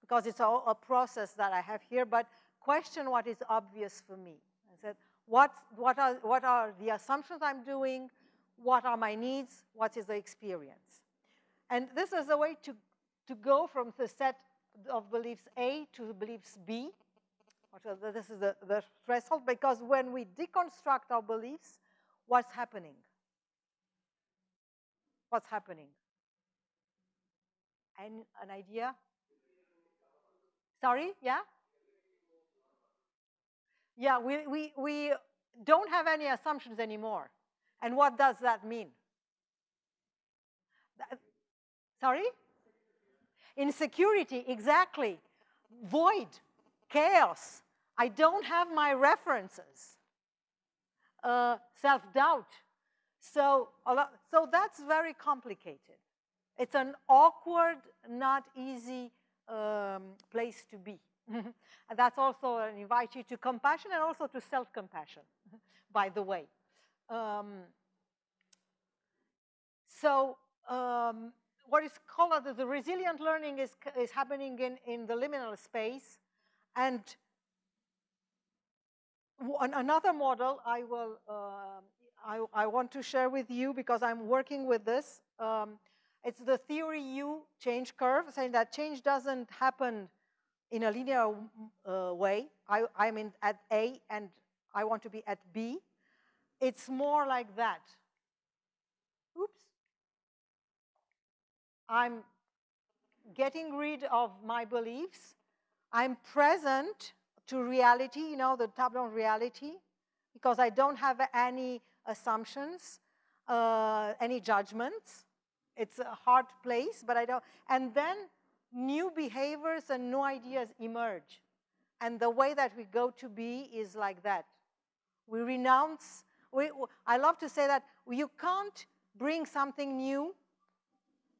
because it's a, a process that I have here, but question what is obvious for me. I said, what, what, are, what are the assumptions I'm doing? What are my needs? What is the experience? And this is a way to, to go from the set of beliefs A to beliefs B. This is the, the threshold because when we deconstruct our beliefs, what's happening? What's happening? An, an idea? Sorry, yeah? Yeah, we, we, we don't have any assumptions anymore. And what does that mean? That, sorry? Insecurity, exactly. Void, chaos. I don't have my references. Uh, Self-doubt. So, so that's very complicated. It's an awkward, not easy um, place to be. and that's also an invite you to compassion and also to self-compassion, by the way. Um, so um, what is called the, resilient learning is, is happening in, in the liminal space. And another model I will, uh, I, I, want to share with you because I'm working with this. Um, it's the theory U change curve, saying that change doesn't happen in a linear uh, way. I, I'm in at A and I want to be at B. It's more like that. Oops. I'm getting rid of my beliefs. I'm present to reality, you know, the top-down reality, because I don't have any assumptions, uh, any judgments. It's a hard place, but I don't. And then new behaviors and new ideas emerge. And the way that we go to be is like that. We renounce, we, I love to say that you can't bring something new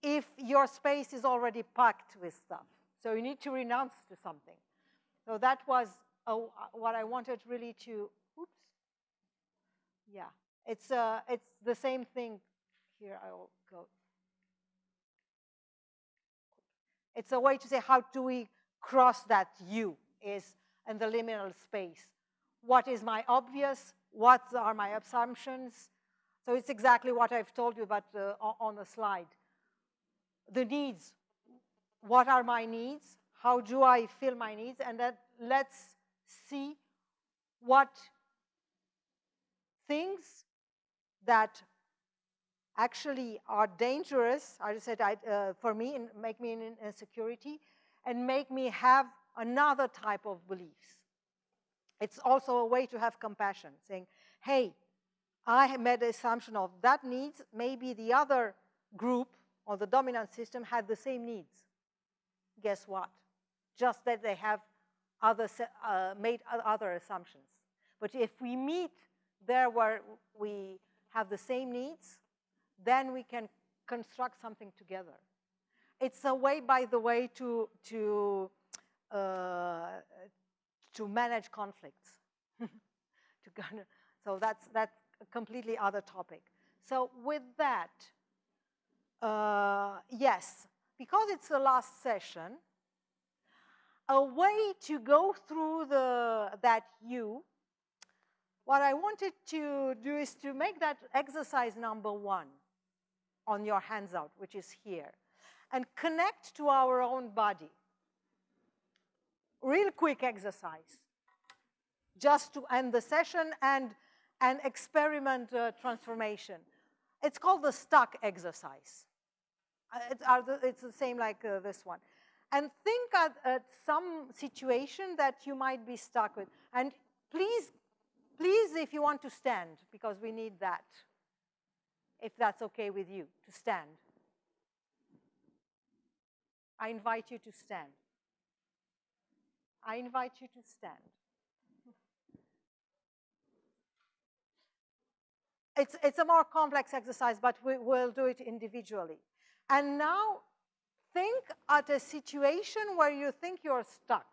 if your space is already packed with stuff. So you need to renounce to something. So that was uh, what I wanted really to, oops. Yeah, it's, uh, it's the same thing. Here I will go. It's a way to say how do we cross that U is in the liminal space. What is my obvious? What are my assumptions? So it's exactly what I've told you about uh, on the slide. The needs. What are my needs? How do I fill my needs? And then let's see what things that actually are dangerous, I just said I, uh, for me, make me in insecurity, and make me have another type of beliefs. It's also a way to have compassion, saying, hey, I made the assumption of that needs, maybe the other group or the dominant system had the same needs. Guess what? Just that they have other, uh, made other assumptions. But if we meet there where we have the same needs, then we can construct something together. It's a way, by the way, to, to, uh, to manage conflicts. to kind of, so that's, that's a completely other topic. So with that, uh, yes, because it's the last session, a way to go through the, that U, what I wanted to do is to make that exercise number one on your hands out, which is here, and connect to our own body. Real quick exercise, just to end the session and, and experiment uh, transformation. It's called the stuck exercise. Uh, it's, the, it's, the same like uh, this one. And think at, at some situation that you might be stuck with. And please, please, if you want to stand, because we need that if that's okay with you, to stand. I invite you to stand. I invite you to stand. It's, it's a more complex exercise, but we will do it individually. And now think at a situation where you think you're stuck.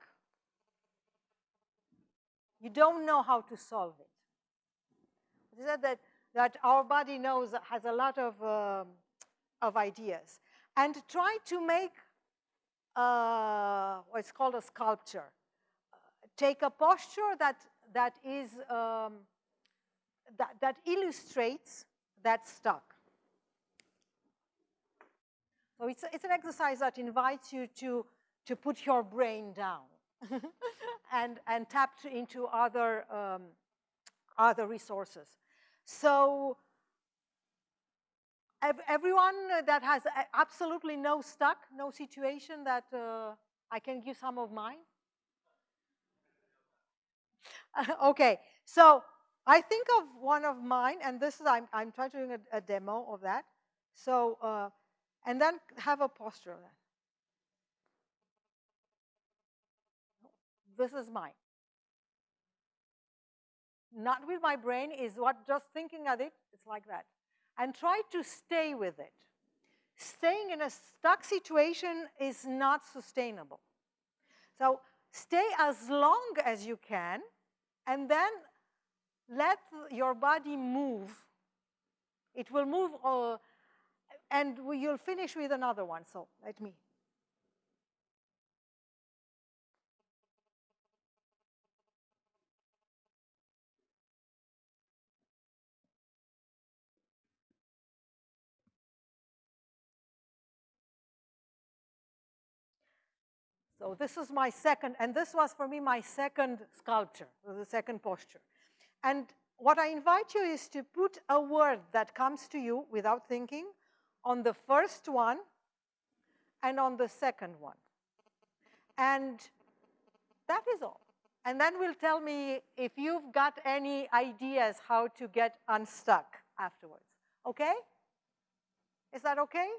You don't know how to solve it. said that that our body knows has a lot of, um, of ideas. And try to make uh, what's called a sculpture. Take a posture that, that, is, um, that, that illustrates that stuck. So it's, it's an exercise that invites you to, to put your brain down and, and tap into other, um, other resources. So everyone that has absolutely no stuck, no situation that uh, I can give some of mine? okay, so I think of one of mine, and this is, I'm, I'm trying to do a, a demo of that. So, uh, and then have a posture of that. This is mine not with my brain, is what just thinking of it, it's like that. And try to stay with it. Staying in a stuck situation is not sustainable. So stay as long as you can, and then let your body move. It will move, uh, and you'll finish with another one. So let me So this is my second, and this was for me my second sculpture, the second posture. And what I invite you is to put a word that comes to you without thinking on the first one and on the second one. And that is all. And then we'll tell me if you've got any ideas how to get unstuck afterwards. Okay? Is that okay?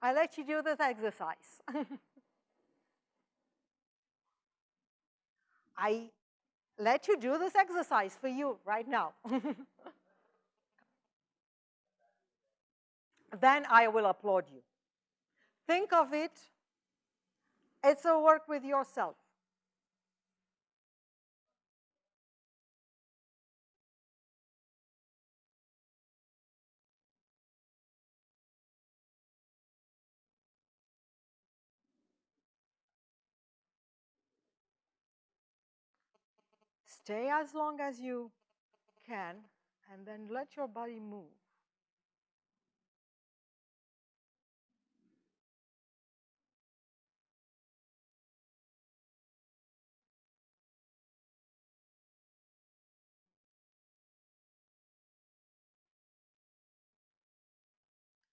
I'll let you do this exercise. I let you do this exercise for you right now. then I will applaud you. Think of it, it's a work with yourself. Stay as long as you can and then let your body move.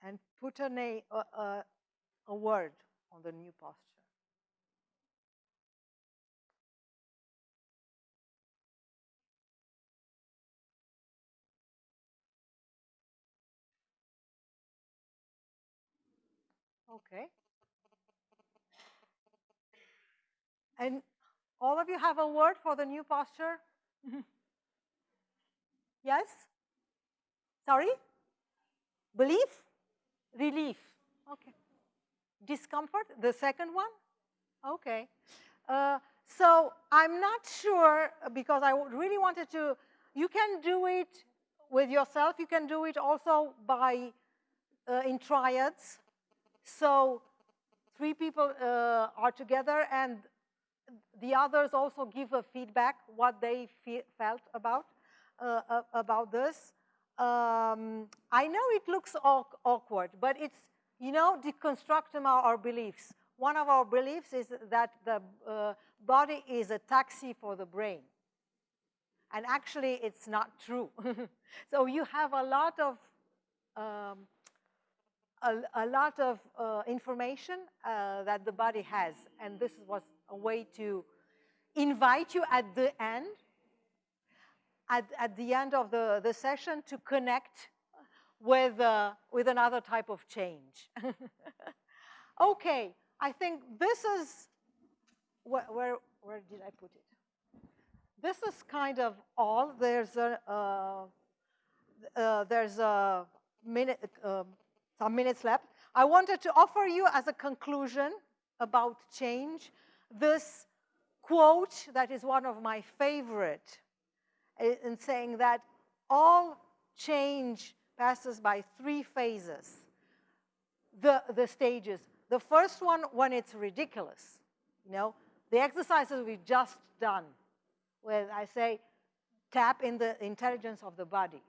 And put a, a, a, word on the new posture. Okay. And all of you have a word for the new posture? yes? Sorry? Belief? Relief. Okay. Discomfort? The second one? Okay. Uh, so I'm not sure because I really wanted to, you can do it with yourself. You can do it also by uh, in triads. So three people uh, are together and the others also give a feedback what they felt about uh, about this. Um, I know it looks awkward, but it's, you know, deconstructing our, our, beliefs. One of our beliefs is that the uh, body is a taxi for the brain. And actually, it's not true. so you have a lot of um, a, a lot of uh, information uh, that the body has. And this was a way to invite you at the end, at, at the end of the, the session to connect with, uh, with another type of change. okay, I think this is, where, where, where, did I put it? This is kind of all. There's a, uh, uh, there's a minute, um, some minutes left. I wanted to offer you as a conclusion about change this quote that is one of my favorite eh, in saying that all change passes by three phases, the, the stages. The first one, when it's ridiculous, you know, the exercises we've just done, where I say, tap in the intelligence of the body.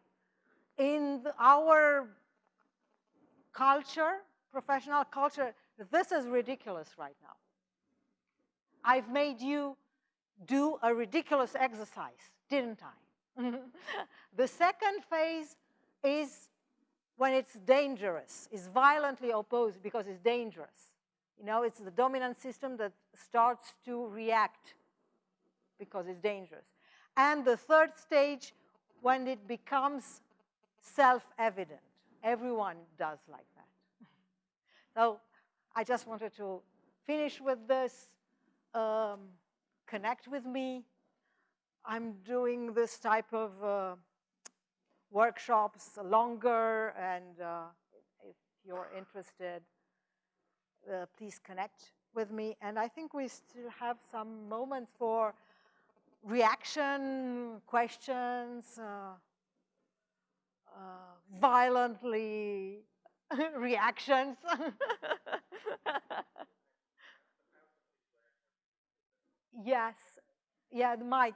In the, our culture, professional culture, this is ridiculous right now. I've made you do a ridiculous exercise, didn't I? the second phase is when it's dangerous, is violently opposed because it's dangerous. You know, it's the dominant system that starts to react because it's dangerous. And the third stage, when it becomes self-evident. Everyone does like that. so I just wanted to finish with this, um, connect with me. I'm doing this type of uh, workshops longer, and uh, if you're interested, uh, please connect with me. And I think we still have some moments for reaction, questions, uh, uh, violently reactions. yes, yeah, the mic.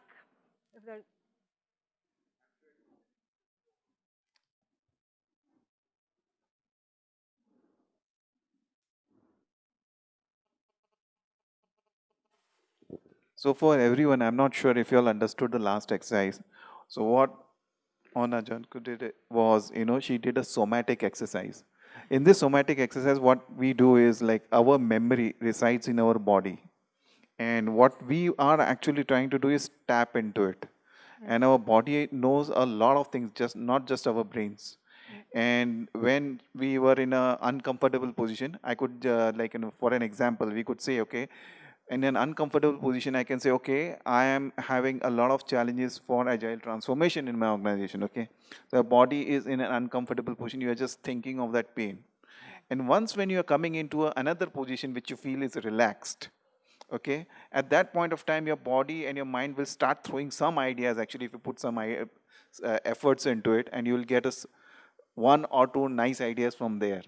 So for everyone, I'm not sure if you all understood the last exercise. So what Mona Janku did was, you know, she did a somatic exercise. In this somatic exercise, what we do is like our memory resides in our body. And what we are actually trying to do is tap into it. And our body knows a lot of things, just not just our brains. And when we were in an uncomfortable position, I could, uh, like, you know, for an example, we could say, okay, in an uncomfortable position, I can say, okay, I am having a lot of challenges for agile transformation in my organization. Okay, the body is in an uncomfortable position. You are just thinking of that pain, and once when you are coming into a, another position which you feel is relaxed, okay, at that point of time, your body and your mind will start throwing some ideas. Actually, if you put some uh, efforts into it, and you will get us one or two nice ideas from there.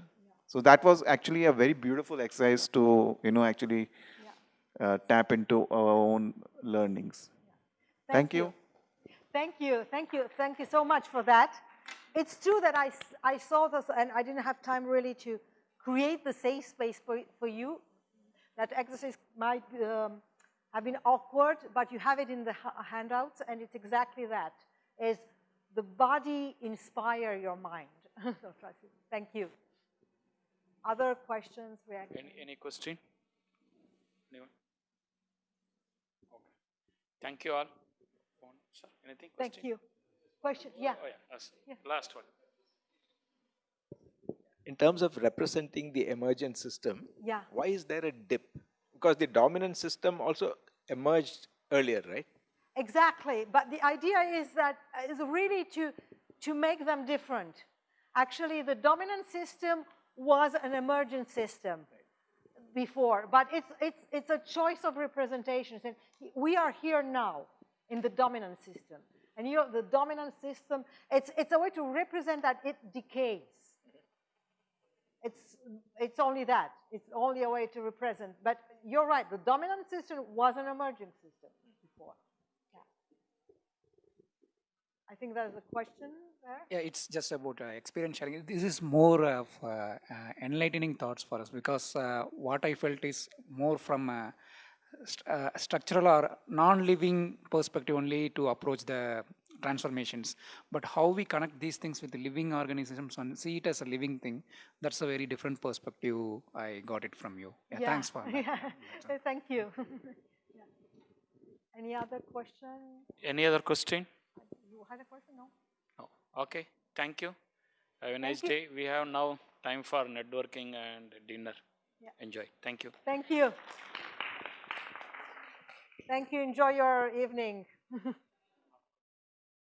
So that was actually a very beautiful exercise to you know actually uh, tap into our own learnings. Thank, you. Thank you, thank you, thank you so much for that. It's true that I, I saw this and I didn't have time really to create the safe space for, for you. That exercise might um, have been awkward, but you have it in the handouts and it's exactly that, is the body inspire your mind. So, trust me. Thank you. Other questions, reactions? Any, any question? Anyone? Okay. Thank you all. Sir, anything? Thank Question? you. Question, yeah. Oh, yeah, us. Yeah. Last one. In terms of representing the emergent system, Yeah. why is there a dip? Because the dominant system also emerged earlier, right? Exactly, but the idea is that uh, is really to to make them different. Actually, the dominant system was an emergent system before, but it's it's it's a choice of representations, and we are here now in the dominant system, and you the dominant system. It's it's a way to represent that it decays. It's, it's only that. It's only a way to represent. But you're right, the dominant system was an emerging system before. Yeah. I think there's a question there. Yeah, it's just about uh, experience sharing. This is more of uh, uh, enlightening thoughts for us because uh, what I felt is more from a st- uh, structural or non-living perspective only to approach the transformations. But how we connect these things with the living organisms and see it as a living thing, that's a very different perspective. I got it from you. Yeah, thanks for that. Yeah. Thank you. Yeah. Any other question? Any other question? You had a question? No? No. Okay. Thank you. Have a nice day. We have now time for networking and dinner. Yeah. Enjoy. Thank you. Thank you. Thank you. Enjoy your evening.